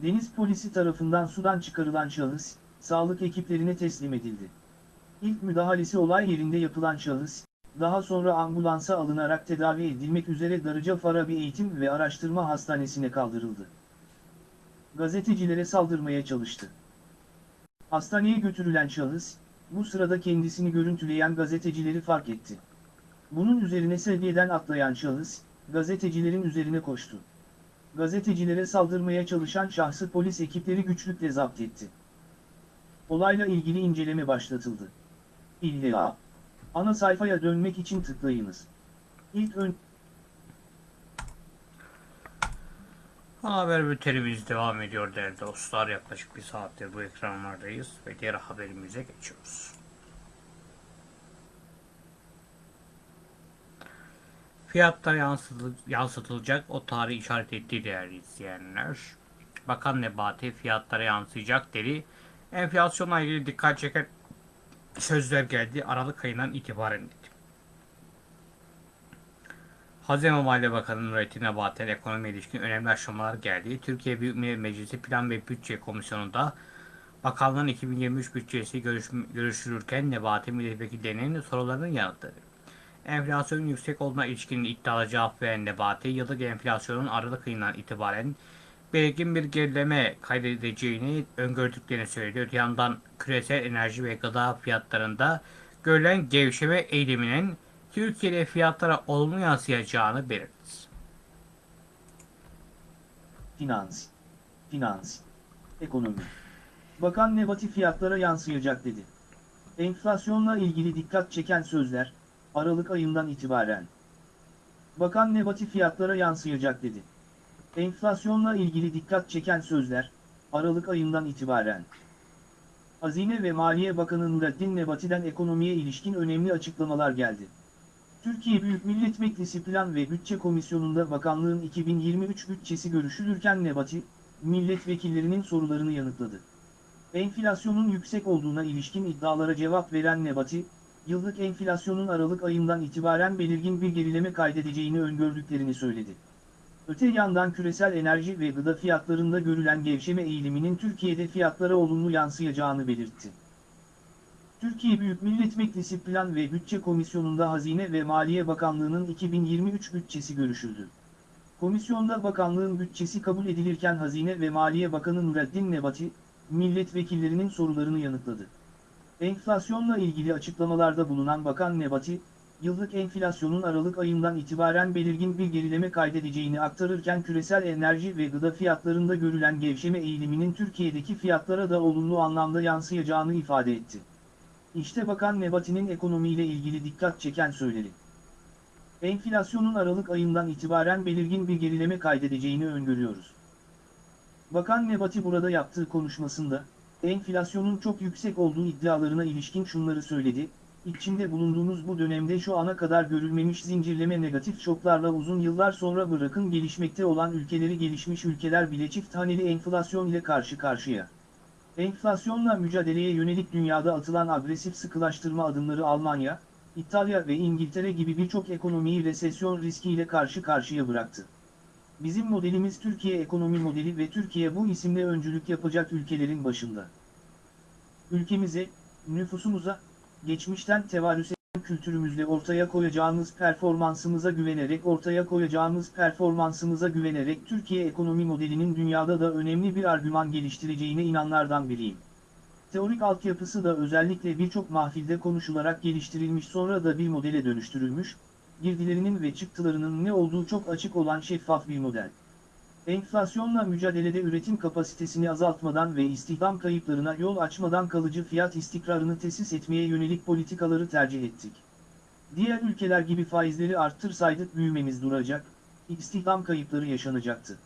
Deniz polisi tarafından sudan çıkarılan şahıs, sağlık ekiplerine teslim edildi. İlk müdahalesi olay yerinde yapılan şahıs, daha sonra ambulansa alınarak tedavi edilmek üzere Darıca Farabi Eğitim ve Araştırma Hastanesi'ne kaldırıldı. Gazetecilere saldırmaya çalıştı. Hastaneye götürülen şahıs, bu sırada kendisini görüntüleyen gazetecileri fark etti. Bunun üzerine seviyeden atlayan şahıs, gazetecilerin üzerine koştu. Gazetecilere saldırmaya çalışan şahsı polis ekipleri güçlükle zapt etti. Olayla ilgili inceleme başlatıldı. İlla. Ana sayfaya dönmek için tıklayınız. İlk ön... haber bültenimiz devam ediyor değerli dostlar. Yaklaşık bir saattir bu ekranlardayız ve diğer haberimize geçiyoruz. Yansıtıl- yansıtılacak o tarihi işaret etti değerli izleyenler. Bakan Nebati fiyatlara yansıyacak dedi. Enflasyonla ilgili dikkat çeken sözler geldi. Aralık ayından itibaren. Hazine Maliye Bakanı Nurettin Nebati'nin ekonomi ilişkin önemli aşamalar geldi. Türkiye Büyük Millet Meclisi Plan ve Bütçe Komisyonu'nda bakanlığın 2023 bütçesi görüş, görüşülürken Nebati milletvekillerinin sorularını yanıtladı. Enflasyonun yüksek olduğuna ilişkin iddialı cevap veren Nebati, yıllık enflasyonun Aralık ayından itibaren belirgin bir gerileme kaydedeceğini öngördüklerini söyledi. Öte yandan küresel enerji ve gıda fiyatlarında görülen gevşeme eğiliminin Türkiye'de fiyatlara olumlu yansıyacağını belirtti. Finans. Finans. Ekonomi. Bakan Nebati fiyatlara yansıyacak dedi. Enflasyonla ilgili dikkat çeken sözler, Aralık ayından itibaren. Bakan Nebati fiyatlara yansıyacak dedi. Enflasyonla ilgili dikkat çeken sözler, Aralık ayından itibaren. Hazine ve Maliye Bakanı Nurettin Nebati'den ekonomiye ilişkin önemli açıklamalar geldi. Türkiye Büyük Millet Meclisi Plan ve Bütçe Komisyonu'nda bakanlığın 2023 bütçesi görüşülürken Nebati, milletvekillerinin sorularını yanıtladı. Enflasyonun yüksek olduğuna ilişkin iddialara cevap veren Nebati, yıllık enflasyonun Aralık ayından itibaren belirgin bir gerileme kaydedeceğini öngördüklerini söyledi. Öte yandan küresel enerji ve gıda fiyatlarında görülen gevşeme eğiliminin Türkiye'de fiyatlara olumlu yansıyacağını belirtti. Türkiye Büyük Millet Meclisi Plan ve Bütçe Komisyonu'nda Hazine ve Maliye Bakanlığı'nın 2023 bütçesi görüşüldü. Komisyonda bakanlığın bütçesi kabul edilirken Hazine ve Maliye Bakanı Nureddin Nebati, milletvekillerinin sorularını yanıtladı. Enflasyonla ilgili açıklamalarda bulunan Bakan Nebati, yıllık enflasyonun Aralık ayından itibaren belirgin bir gerileme kaydedeceğini aktarırken küresel enerji ve gıda fiyatlarında görülen gevşeme eğiliminin Türkiye'deki fiyatlara da olumlu anlamda yansıyacağını ifade etti. İşte Bakan Nebati'nin ekonomiyle ilgili dikkat çeken söyleri. Enflasyonun Aralık ayından itibaren belirgin bir gerileme kaydedeceğini öngörüyoruz. Bakan Nebati burada yaptığı konuşmasında, enflasyonun çok yüksek olduğu iddialarına ilişkin şunları söyledi, İçinde bulunduğumuz bu dönemde şu ana kadar görülmemiş zincirleme negatif şoklarla uzun yıllar sonra bırakın gelişmekte olan ülkeleri gelişmiş ülkeler bile çift haneli enflasyon ile karşı karşıya. Enflasyonla mücadeleye yönelik dünyada atılan agresif sıkılaştırma adımları Almanya, İtalya ve İngiltere gibi birçok ekonomiyi resesyon riskiyle karşı karşıya bıraktı. Bizim modelimiz Türkiye ekonomi modeli ve Türkiye bu isimle öncülük yapacak ülkelerin başında. Ülkemize, nüfusumuza, geçmişten tevarüs eden kültürümüzle ortaya koyacağımız performansımıza güvenerek ortaya koyacağımız performansımıza güvenerek Türkiye ekonomi modelinin dünyada da önemli bir argüman geliştireceğine inanlardan biriyim. Teorik altyapısı da özellikle birçok mahfilde konuşularak geliştirilmiş sonra da bir modele dönüştürülmüş, girdilerinin ve çıktılarının ne olduğu çok açık olan şeffaf bir model. Enflasyonla mücadelede üretim kapasitesini azaltmadan ve istihdam kayıplarına yol açmadan kalıcı fiyat istikrarını tesis etmeye yönelik politikaları tercih ettik. Diğer ülkeler gibi faizleri arttırsaydık büyümemiz duracak, istihdam kayıpları yaşanacaktı.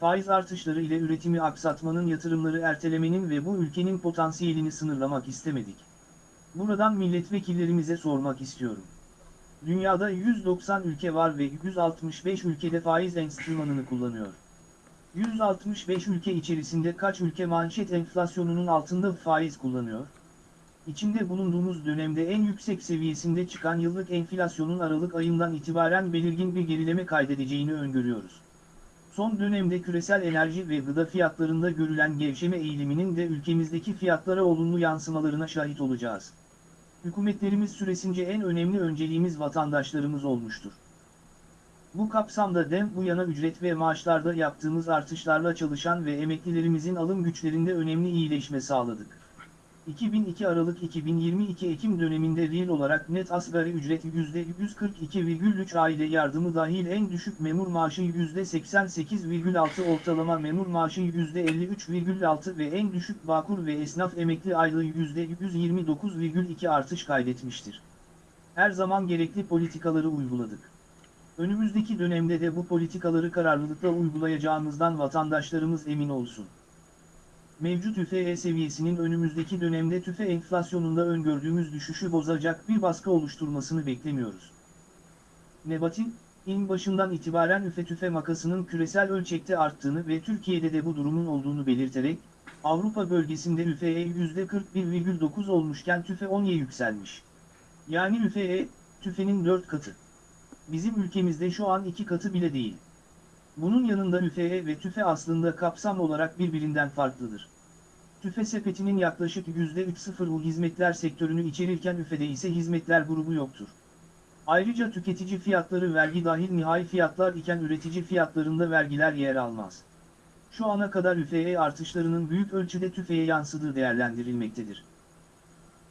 faiz artışları ile üretimi aksatmanın yatırımları ertelemenin ve bu ülkenin potansiyelini sınırlamak istemedik. Buradan milletvekillerimize sormak istiyorum. Dünyada 190 ülke var ve 165 ülkede faiz enstrümanını kullanıyor. 165 ülke içerisinde kaç ülke manşet enflasyonunun altında faiz kullanıyor? İçinde bulunduğumuz dönemde en yüksek seviyesinde çıkan yıllık enflasyonun Aralık ayından itibaren belirgin bir gerileme kaydedeceğini öngörüyoruz. Son dönemde küresel enerji ve gıda fiyatlarında görülen gevşeme eğiliminin de ülkemizdeki fiyatlara olumlu yansımalarına şahit olacağız. Hükümetlerimiz süresince en önemli önceliğimiz vatandaşlarımız olmuştur. Bu kapsamda dem bu yana ücret ve maaşlarda yaptığımız artışlarla çalışan ve emeklilerimizin alım güçlerinde önemli iyileşme sağladık. 2002 Aralık 2022 Ekim döneminde reel olarak net asgari ücret %142,3 aile yardımı dahil en düşük memur maaşı %88,6 ortalama memur maaşı %53,6 ve en düşük bağkur ve esnaf emekli aylığı %129,2 artış kaydetmiştir. Her zaman gerekli politikaları uyguladık. Önümüzdeki dönemde de bu politikaları kararlılıkla uygulayacağımızdan vatandaşlarımız emin olsun. Mevcut üfe seviyesinin önümüzdeki dönemde tüfe enflasyonunda öngördüğümüz düşüşü bozacak bir baskı oluşturmasını beklemiyoruz. Nebati, in başından itibaren üfe tüfe makasının küresel ölçekte arttığını ve Türkiye'de de bu durumun olduğunu belirterek, Avrupa bölgesinde üfeye %41,9 olmuşken tüfe 10'ye yükselmiş. Yani üfeye, tüfenin 4 katı. Bizim ülkemizde şu an 2 katı bile değil. Bunun yanında üfeye ve tüfe aslında kapsam olarak birbirinden farklıdır. Tüfe sepetinin yaklaşık %3.0'u hizmetler sektörünü içerirken üfede ise hizmetler grubu yoktur. Ayrıca tüketici fiyatları vergi dahil nihai fiyatlar iken üretici fiyatlarında vergiler yer almaz. Şu ana kadar üfeye artışlarının büyük ölçüde tüfeğe yansıdığı değerlendirilmektedir.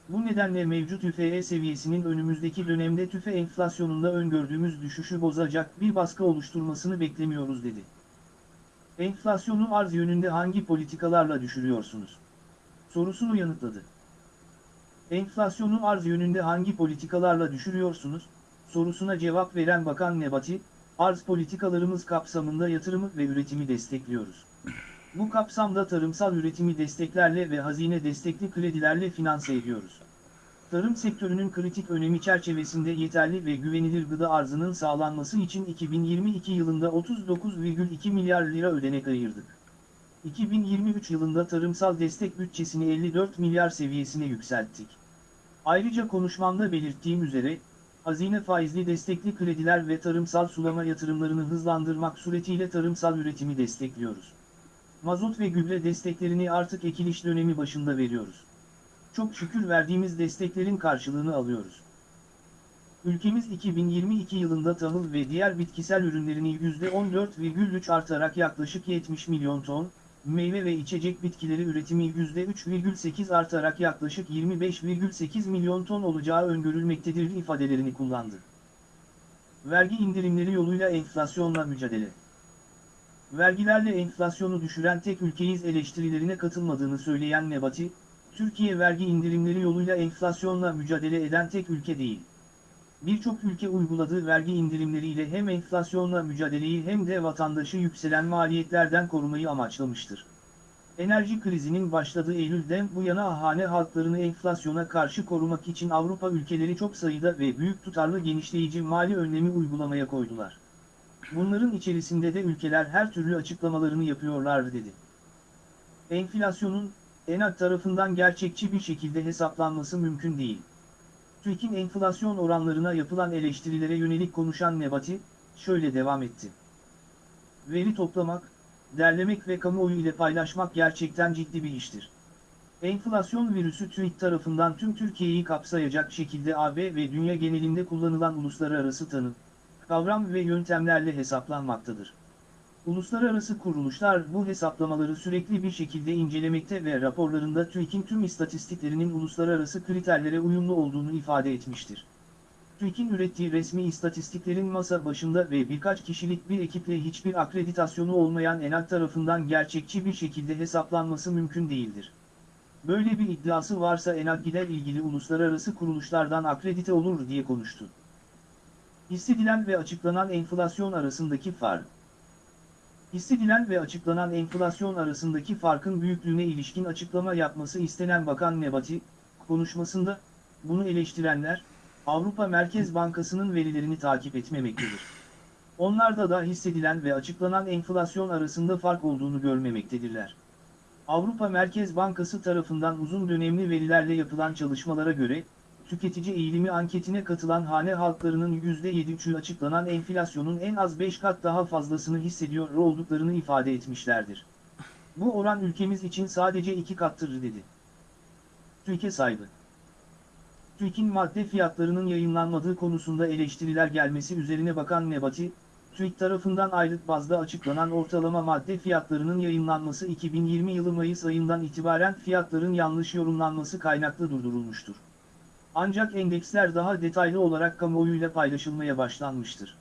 Bu nedenle mevcut üfe seviyesinin önümüzdeki dönemde tüfe enflasyonunda öngördüğümüz düşüşü bozacak bir baskı oluşturmasını beklemiyoruz dedi. Enflasyonu arz yönünde hangi politikalarla düşürüyorsunuz? Sorusunu yanıtladı. Enflasyonu arz yönünde hangi politikalarla düşürüyorsunuz? Sorusuna cevap veren Bakan Nebati, arz politikalarımız kapsamında yatırımı ve üretimi destekliyoruz. Bu kapsamda tarımsal üretimi desteklerle ve hazine destekli kredilerle finanse ediyoruz. Tarım sektörünün kritik önemi çerçevesinde yeterli ve güvenilir gıda arzının sağlanması için 2022 yılında 39,2 milyar lira ödenek ayırdık. 2023 yılında tarımsal destek bütçesini 54 milyar seviyesine yükselttik. Ayrıca konuşmamda belirttiğim üzere, hazine faizli destekli krediler ve tarımsal sulama yatırımlarını hızlandırmak suretiyle tarımsal üretimi destekliyoruz. Mazot ve gübre desteklerini artık ekiliş dönemi başında veriyoruz. Çok şükür verdiğimiz desteklerin karşılığını alıyoruz. Ülkemiz 2022 yılında tahıl ve diğer bitkisel ürünlerini %14,3 artarak yaklaşık 70 milyon ton, meyve ve içecek bitkileri üretimi %3,8 artarak yaklaşık 25,8 milyon ton olacağı öngörülmektedir ifadelerini kullandı. Vergi indirimleri yoluyla enflasyonla mücadele vergilerle enflasyonu düşüren tek ülkeyiz eleştirilerine katılmadığını söyleyen Nebati, Türkiye vergi indirimleri yoluyla enflasyonla mücadele eden tek ülke değil. Birçok ülke uyguladığı vergi indirimleriyle hem enflasyonla mücadeleyi hem de vatandaşı yükselen maliyetlerden korumayı amaçlamıştır. Enerji krizinin başladığı Eylül'den bu yana hane halklarını enflasyona karşı korumak için Avrupa ülkeleri çok sayıda ve büyük tutarlı genişleyici mali önlemi uygulamaya koydular. Bunların içerisinde de ülkeler her türlü açıklamalarını yapıyorlar dedi. Enflasyonun, ENAK tarafından gerçekçi bir şekilde hesaplanması mümkün değil. TÜİK'in enflasyon oranlarına yapılan eleştirilere yönelik konuşan Nebati, şöyle devam etti. Veri toplamak, derlemek ve kamuoyu ile paylaşmak gerçekten ciddi bir iştir. Enflasyon virüsü TÜİK tarafından tüm Türkiye'yi kapsayacak şekilde AB ve dünya genelinde kullanılan uluslararası tanım, kavram ve yöntemlerle hesaplanmaktadır. Uluslararası kuruluşlar bu hesaplamaları sürekli bir şekilde incelemekte ve raporlarında TÜİK'in tüm istatistiklerinin uluslararası kriterlere uyumlu olduğunu ifade etmiştir. TÜİK'in ürettiği resmi istatistiklerin masa başında ve birkaç kişilik bir ekiple hiçbir akreditasyonu olmayan ENAK tarafından gerçekçi bir şekilde hesaplanması mümkün değildir. Böyle bir iddiası varsa ENAK gider ilgili uluslararası kuruluşlardan akredite olur diye konuştu. Hissedilen ve açıklanan enflasyon arasındaki fark. Hissedilen ve açıklanan enflasyon arasındaki farkın büyüklüğüne ilişkin açıklama yapması istenen Bakan Nebati, konuşmasında, bunu eleştirenler, Avrupa Merkez Bankası'nın verilerini takip etmemektedir. Onlarda da hissedilen ve açıklanan enflasyon arasında fark olduğunu görmemektedirler. Avrupa Merkez Bankası tarafından uzun dönemli verilerle yapılan çalışmalara göre, tüketici eğilimi anketine katılan hane halklarının %7'ü açıklanan enflasyonun en az 5 kat daha fazlasını hissediyor olduklarını ifade etmişlerdir. Bu oran ülkemiz için sadece 2 kattır dedi. TÜİK'e saygı. TÜİK'in madde fiyatlarının yayınlanmadığı konusunda eleştiriler gelmesi üzerine Bakan Nebati, TÜİK tarafından aylık bazda açıklanan ortalama madde fiyatlarının yayınlanması 2020 yılı Mayıs ayından itibaren fiyatların yanlış yorumlanması kaynaklı durdurulmuştur. Ancak endeksler daha detaylı olarak kamuoyuyla paylaşılmaya başlanmıştır.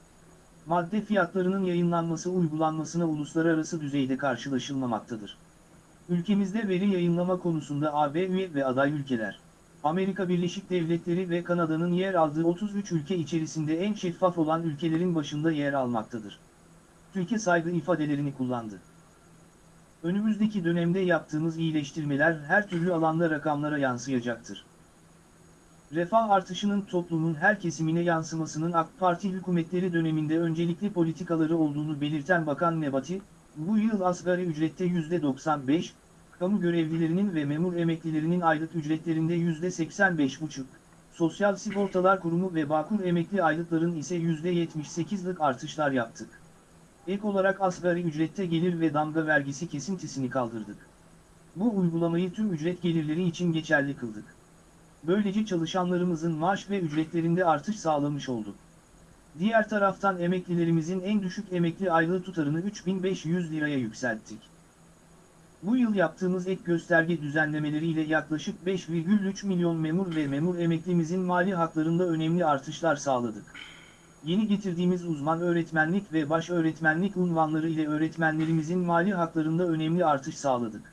Madde fiyatlarının yayınlanması uygulanmasına uluslararası düzeyde karşılaşılmamaktadır. Ülkemizde veri yayınlama konusunda AB üye ve aday ülkeler, Amerika Birleşik Devletleri ve Kanada'nın yer aldığı 33 ülke içerisinde en şeffaf olan ülkelerin başında yer almaktadır. Türkiye saygı ifadelerini kullandı. Önümüzdeki dönemde yaptığımız iyileştirmeler her türlü alanda rakamlara yansıyacaktır. Refah artışının toplumun her kesimine yansımasının AK Parti hükümetleri döneminde öncelikli politikaları olduğunu belirten Bakan Nebati, bu yıl asgari ücrette %95, kamu görevlilerinin ve memur emeklilerinin aylık ücretlerinde %85,5, Sosyal Sigortalar Kurumu ve Bağkur emekli aylıkların ise %78'lik artışlar yaptık. Ek olarak asgari ücrette gelir ve damga vergisi kesintisini kaldırdık. Bu uygulamayı tüm ücret gelirleri için geçerli kıldık. Böylece çalışanlarımızın maaş ve ücretlerinde artış sağlamış olduk. Diğer taraftan emeklilerimizin en düşük emekli aylığı tutarını 3500 liraya yükselttik. Bu yıl yaptığımız ek gösterge düzenlemeleriyle yaklaşık 5,3 milyon memur ve memur emeklimizin mali haklarında önemli artışlar sağladık. Yeni getirdiğimiz uzman öğretmenlik ve baş öğretmenlik unvanları ile öğretmenlerimizin mali haklarında önemli artış sağladık.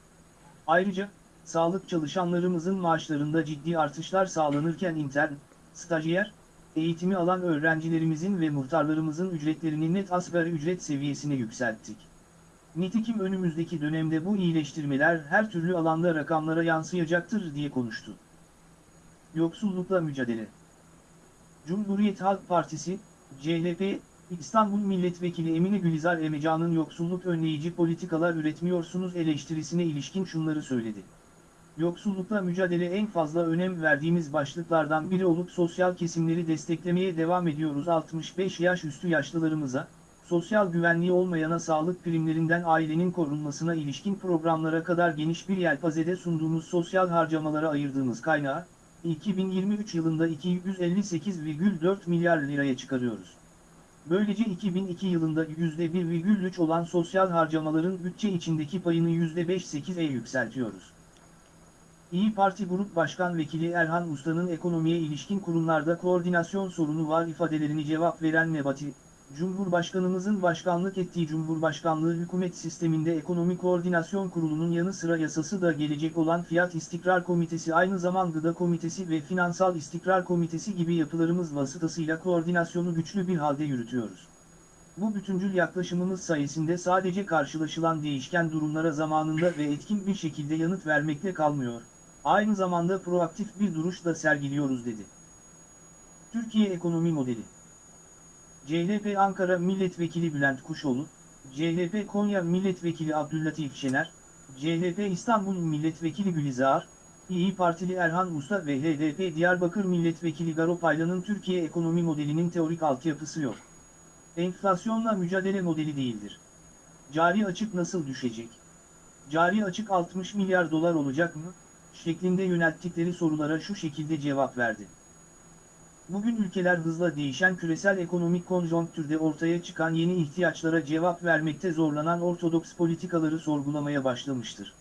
Ayrıca, sağlık çalışanlarımızın maaşlarında ciddi artışlar sağlanırken intern, stajyer, eğitimi alan öğrencilerimizin ve muhtarlarımızın ücretlerini net asgari ücret seviyesine yükselttik. Nitekim önümüzdeki dönemde bu iyileştirmeler her türlü alanda rakamlara yansıyacaktır diye konuştu. Yoksullukla mücadele Cumhuriyet Halk Partisi, CHP, İstanbul Milletvekili Emine Gülizar Emecan'ın yoksulluk önleyici politikalar üretmiyorsunuz eleştirisine ilişkin şunları söyledi. Yoksullukla mücadele en fazla önem verdiğimiz başlıklardan biri olup sosyal kesimleri desteklemeye devam ediyoruz 65 yaş üstü yaşlılarımıza, sosyal güvenliği olmayana sağlık primlerinden ailenin korunmasına ilişkin programlara kadar geniş bir yelpazede sunduğumuz sosyal harcamalara ayırdığımız kaynağı, 2023 yılında 258,4 milyar liraya çıkarıyoruz. Böylece 2002 yılında %1,3 olan sosyal harcamaların bütçe içindeki payını %5,8'e yükseltiyoruz. İyi Parti Grup Başkan Vekili Erhan Usta'nın ekonomiye ilişkin kurumlarda koordinasyon sorunu var ifadelerini cevap veren Nebati, Cumhurbaşkanımızın başkanlık ettiği Cumhurbaşkanlığı hükümet sisteminde Ekonomi Koordinasyon Kurulu'nun yanı sıra yasası da gelecek olan Fiyat İstikrar Komitesi aynı zamanda Gıda Komitesi ve Finansal İstikrar Komitesi gibi yapılarımız vasıtasıyla koordinasyonu güçlü bir halde yürütüyoruz. Bu bütüncül yaklaşımımız sayesinde sadece karşılaşılan değişken durumlara zamanında ve etkin bir şekilde yanıt vermekle kalmıyor, aynı zamanda proaktif bir duruş da sergiliyoruz dedi. Türkiye Ekonomi Modeli CHP Ankara Milletvekili Bülent Kuşoğlu, CHP Konya Milletvekili Abdüllatif Şener, CHP İstanbul Milletvekili Gülizar, İyi Partili Erhan Usta ve HDP Diyarbakır Milletvekili Garo Paylan'ın Türkiye ekonomi modelinin teorik altyapısı yok. Enflasyonla mücadele modeli değildir. Cari açık nasıl düşecek? Cari açık 60 milyar dolar olacak mı? Şeklinde yönelttikleri sorulara şu şekilde cevap verdi. Bugün ülkeler hızla değişen küresel ekonomik konjonktürde ortaya çıkan yeni ihtiyaçlara cevap vermekte zorlanan ortodoks politikaları sorgulamaya başlamıştır.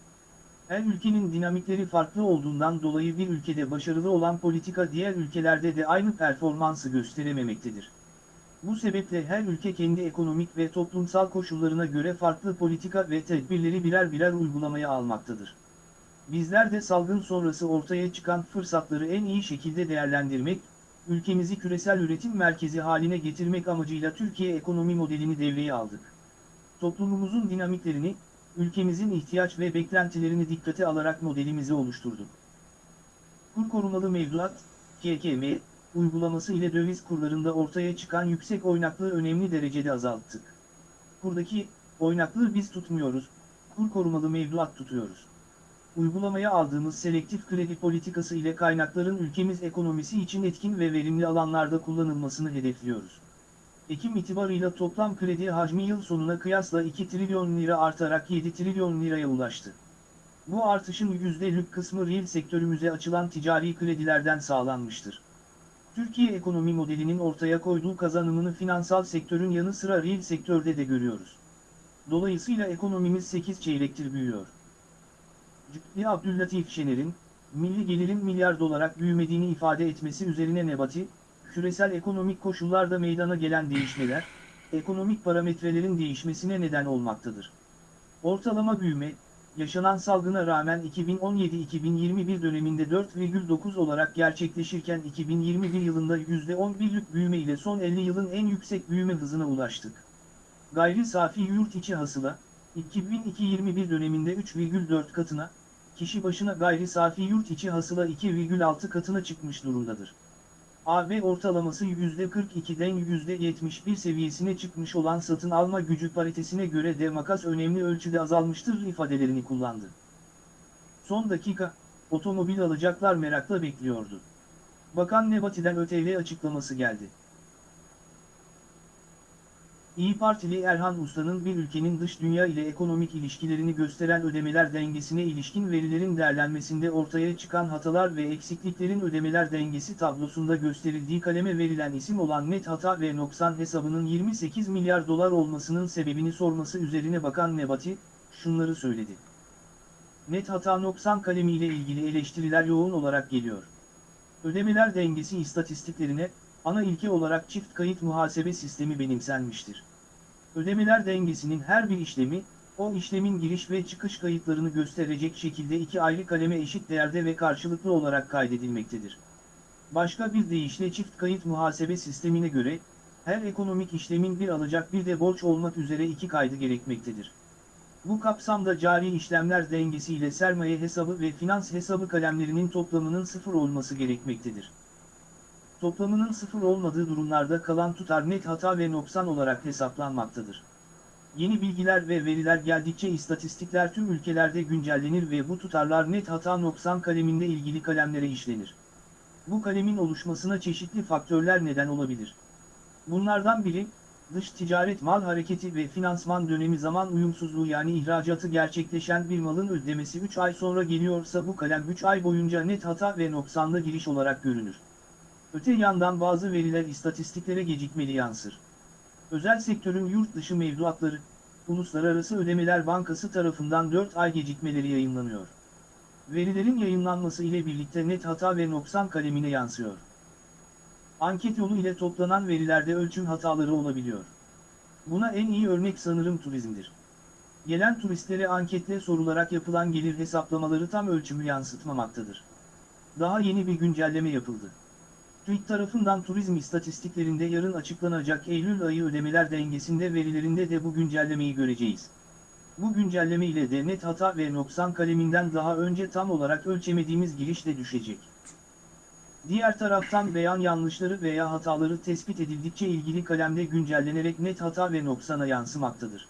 Her ülkenin dinamikleri farklı olduğundan dolayı bir ülkede başarılı olan politika diğer ülkelerde de aynı performansı gösterememektedir. Bu sebeple her ülke kendi ekonomik ve toplumsal koşullarına göre farklı politika ve tedbirleri birer birer uygulamaya almaktadır. Bizler de salgın sonrası ortaya çıkan fırsatları en iyi şekilde değerlendirmek, ülkemizi küresel üretim merkezi haline getirmek amacıyla Türkiye ekonomi modelini devreye aldık. toplumumuzun dinamiklerini, ülkemizin ihtiyaç ve beklentilerini dikkate alarak modelimizi oluşturduk. Kur korumalı mevduat, KKM, uygulaması ile döviz kurlarında ortaya çıkan yüksek oynaklığı önemli derecede azalttık. Kurdaki oynaklığı biz tutmuyoruz, kur korumalı mevduat tutuyoruz. Uygulamaya aldığımız selektif kredi politikası ile kaynakların ülkemiz ekonomisi için etkin ve verimli alanlarda kullanılmasını hedefliyoruz. Ekim itibarıyla toplam kredi hacmi yıl sonuna kıyasla 2 trilyon lira artarak 7 trilyon liraya ulaştı. Bu artışın %'lük kısmı reel sektörümüze açılan ticari kredilerden sağlanmıştır. Türkiye ekonomi modelinin ortaya koyduğu kazanımını finansal sektörün yanı sıra reel sektörde de görüyoruz. Dolayısıyla ekonomimiz 8 çeyrektir büyüyor. Cübbeli Abdüllatif Şener'in, milli gelirin milyar dolarak büyümediğini ifade etmesi üzerine Nebati, küresel ekonomik koşullarda meydana gelen değişmeler, ekonomik parametrelerin değişmesine neden olmaktadır. Ortalama büyüme, yaşanan salgına rağmen 2017-2021 döneminde 4,9 olarak gerçekleşirken 2021 yılında %11'lük büyüme ile son 50 yılın en yüksek büyüme hızına ulaştık. Gayri safi yurt içi hasıla, 2002-21 döneminde 3,4 katına, kişi başına gayri safi yurt içi hasıla 2,6 katına çıkmış durumdadır. AB ortalaması %42'den %71 seviyesine çıkmış olan satın alma gücü paritesine göre de makas önemli ölçüde azalmıştır ifadelerini kullandı. Son dakika, otomobil alacaklar merakla bekliyordu. Bakan Nebati'den ÖTV açıklaması geldi. İyi Partili Erhan Usta'nın bir ülkenin dış dünya ile ekonomik ilişkilerini gösteren ödemeler dengesine ilişkin verilerin değerlenmesinde ortaya çıkan hatalar ve eksikliklerin ödemeler dengesi tablosunda gösterildiği kaleme verilen isim olan net hata ve noksan hesabının 28 milyar dolar olmasının sebebini sorması üzerine Bakan Nebati, şunları söyledi. Net hata noksan kalemiyle ilgili eleştiriler yoğun olarak geliyor. Ödemeler dengesi istatistiklerine, ana ilke olarak çift kayıt muhasebe sistemi benimsenmiştir. Ödemeler dengesinin her bir işlemi, o işlemin giriş ve çıkış kayıtlarını gösterecek şekilde iki ayrı kaleme eşit değerde ve karşılıklı olarak kaydedilmektedir. Başka bir deyişle çift kayıt muhasebe sistemine göre, her ekonomik işlemin bir alacak bir de borç olmak üzere iki kaydı gerekmektedir. Bu kapsamda cari işlemler dengesi ile sermaye hesabı ve finans hesabı kalemlerinin toplamının sıfır olması gerekmektedir. Toplamının sıfır olmadığı durumlarda kalan tutar net hata ve noksan olarak hesaplanmaktadır. Yeni bilgiler ve veriler geldikçe istatistikler tüm ülkelerde güncellenir ve bu tutarlar net hata noksan kaleminde ilgili kalemlere işlenir. Bu kalemin oluşmasına çeşitli faktörler neden olabilir. Bunlardan biri, dış ticaret mal hareketi ve finansman dönemi zaman uyumsuzluğu yani ihracatı gerçekleşen bir malın ödemesi 3 ay sonra geliyorsa bu kalem 3 ay boyunca net hata ve noksanlı giriş olarak görünür. Öte yandan bazı veriler istatistiklere gecikmeli yansır. Özel sektörün yurt dışı mevduatları, Uluslararası Ödemeler Bankası tarafından 4 ay gecikmeleri yayınlanıyor. Verilerin yayınlanması ile birlikte net hata ve noksan kalemine yansıyor. Anket yolu ile toplanan verilerde ölçüm hataları olabiliyor. Buna en iyi örnek sanırım turizmdir. Gelen turistlere anketle sorularak yapılan gelir hesaplamaları tam ölçümü yansıtmamaktadır. Daha yeni bir güncelleme yapıldı. TÜİK tarafından turizm istatistiklerinde yarın açıklanacak Eylül ayı ödemeler dengesinde verilerinde de bu güncellemeyi göreceğiz. Bu güncelleme ile de net hata ve noksan kaleminden daha önce tam olarak ölçemediğimiz giriş de düşecek. Diğer taraftan beyan yanlışları veya hataları tespit edildikçe ilgili kalemde güncellenerek net hata ve noksana yansımaktadır.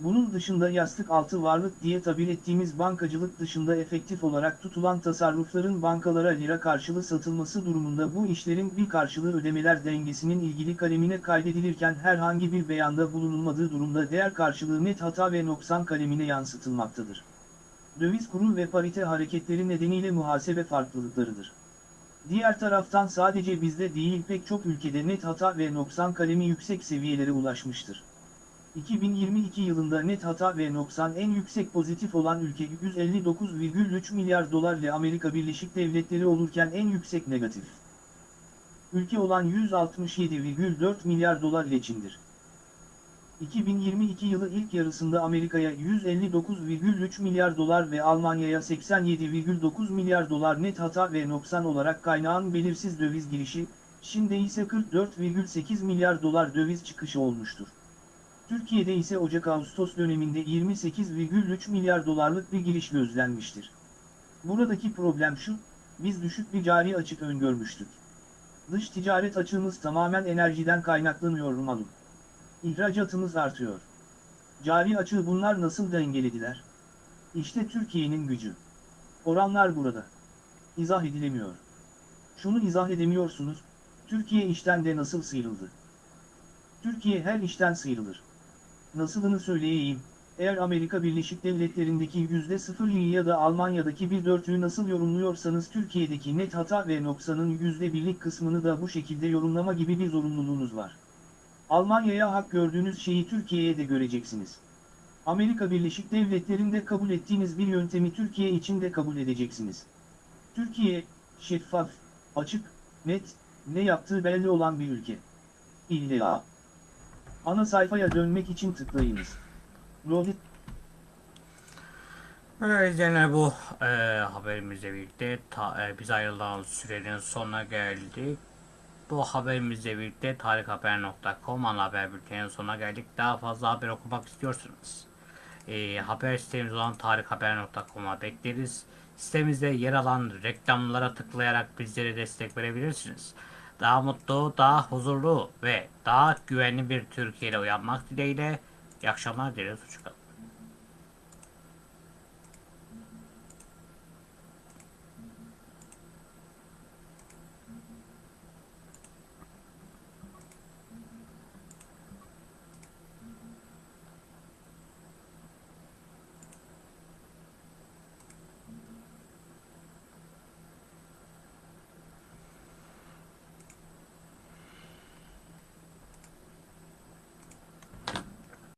Bunun dışında yastık altı varlık diye tabir ettiğimiz bankacılık dışında efektif olarak tutulan tasarrufların bankalara lira karşılığı satılması durumunda bu işlerin bir karşılığı ödemeler dengesinin ilgili kalemine kaydedilirken herhangi bir beyanda bulunulmadığı durumda değer karşılığı net hata ve noksan kalemine yansıtılmaktadır. Döviz kuru ve parite hareketleri nedeniyle muhasebe farklılıklarıdır. Diğer taraftan sadece bizde değil pek çok ülkede net hata ve noksan kalemi yüksek seviyelere ulaşmıştır. 2022 yılında net hata ve noksan en yüksek pozitif olan ülke 159,3 milyar dolar ile Amerika Birleşik Devletleri olurken en yüksek negatif. Ülke olan 167,4 milyar dolar ile Çin'dir. 2022 yılı ilk yarısında Amerika'ya 159,3 milyar dolar ve Almanya'ya 87,9 milyar dolar net hata ve noksan olarak kaynağın belirsiz döviz girişi, Çin'de ise 44,8 milyar dolar döviz çıkışı olmuştur. Türkiye'de ise Ocak-Ağustos döneminde 28,3 milyar dolarlık bir giriş gözlenmiştir. Buradaki problem şu, biz düşük bir cari açık öngörmüştük. Dış ticaret açığımız tamamen enerjiden kaynaklanıyor malum. İhracatımız artıyor. Cari açığı bunlar nasıl dengelediler? İşte Türkiye'nin gücü. Oranlar burada. İzah edilemiyor. Şunu izah edemiyorsunuz, Türkiye işten de nasıl sıyrıldı? Türkiye her işten sıyrılır. Nasılını söyleyeyim, eğer Amerika Birleşik Devletleri'ndeki %0'ı ya da Almanya'daki bir dörtlüğü nasıl yorumluyorsanız Türkiye'deki net hata ve noksanın %1'lik kısmını da bu şekilde yorumlama gibi bir zorunluluğunuz var. Almanya'ya hak gördüğünüz şeyi Türkiye'ye de göreceksiniz. Amerika Birleşik Devletleri'nde kabul ettiğiniz bir yöntemi Türkiye için de kabul edeceksiniz. Türkiye, şeffaf, açık, net, ne yaptığı belli olan bir ülke. İlla. Ana sayfaya dönmek için tıklayınız. Rohit Evet izleyenler bu e, haberimizle birlikte ta, e, biz ayrılan sürenin sonuna geldik. Bu haberimizle birlikte tarikhaber.com ana haber bülteninin sonuna geldik. Daha fazla haber okumak istiyorsanız e, haber sitemiz olan tarikhaber.com'a bekleriz. Sitemizde yer alan reklamlara tıklayarak bizlere destek verebilirsiniz. Daha mutlu, daha huzurlu ve daha güvenli bir Türkiye ile uyanmak dileğiyle iyi akşamlar dileriz. Hoşçakalın.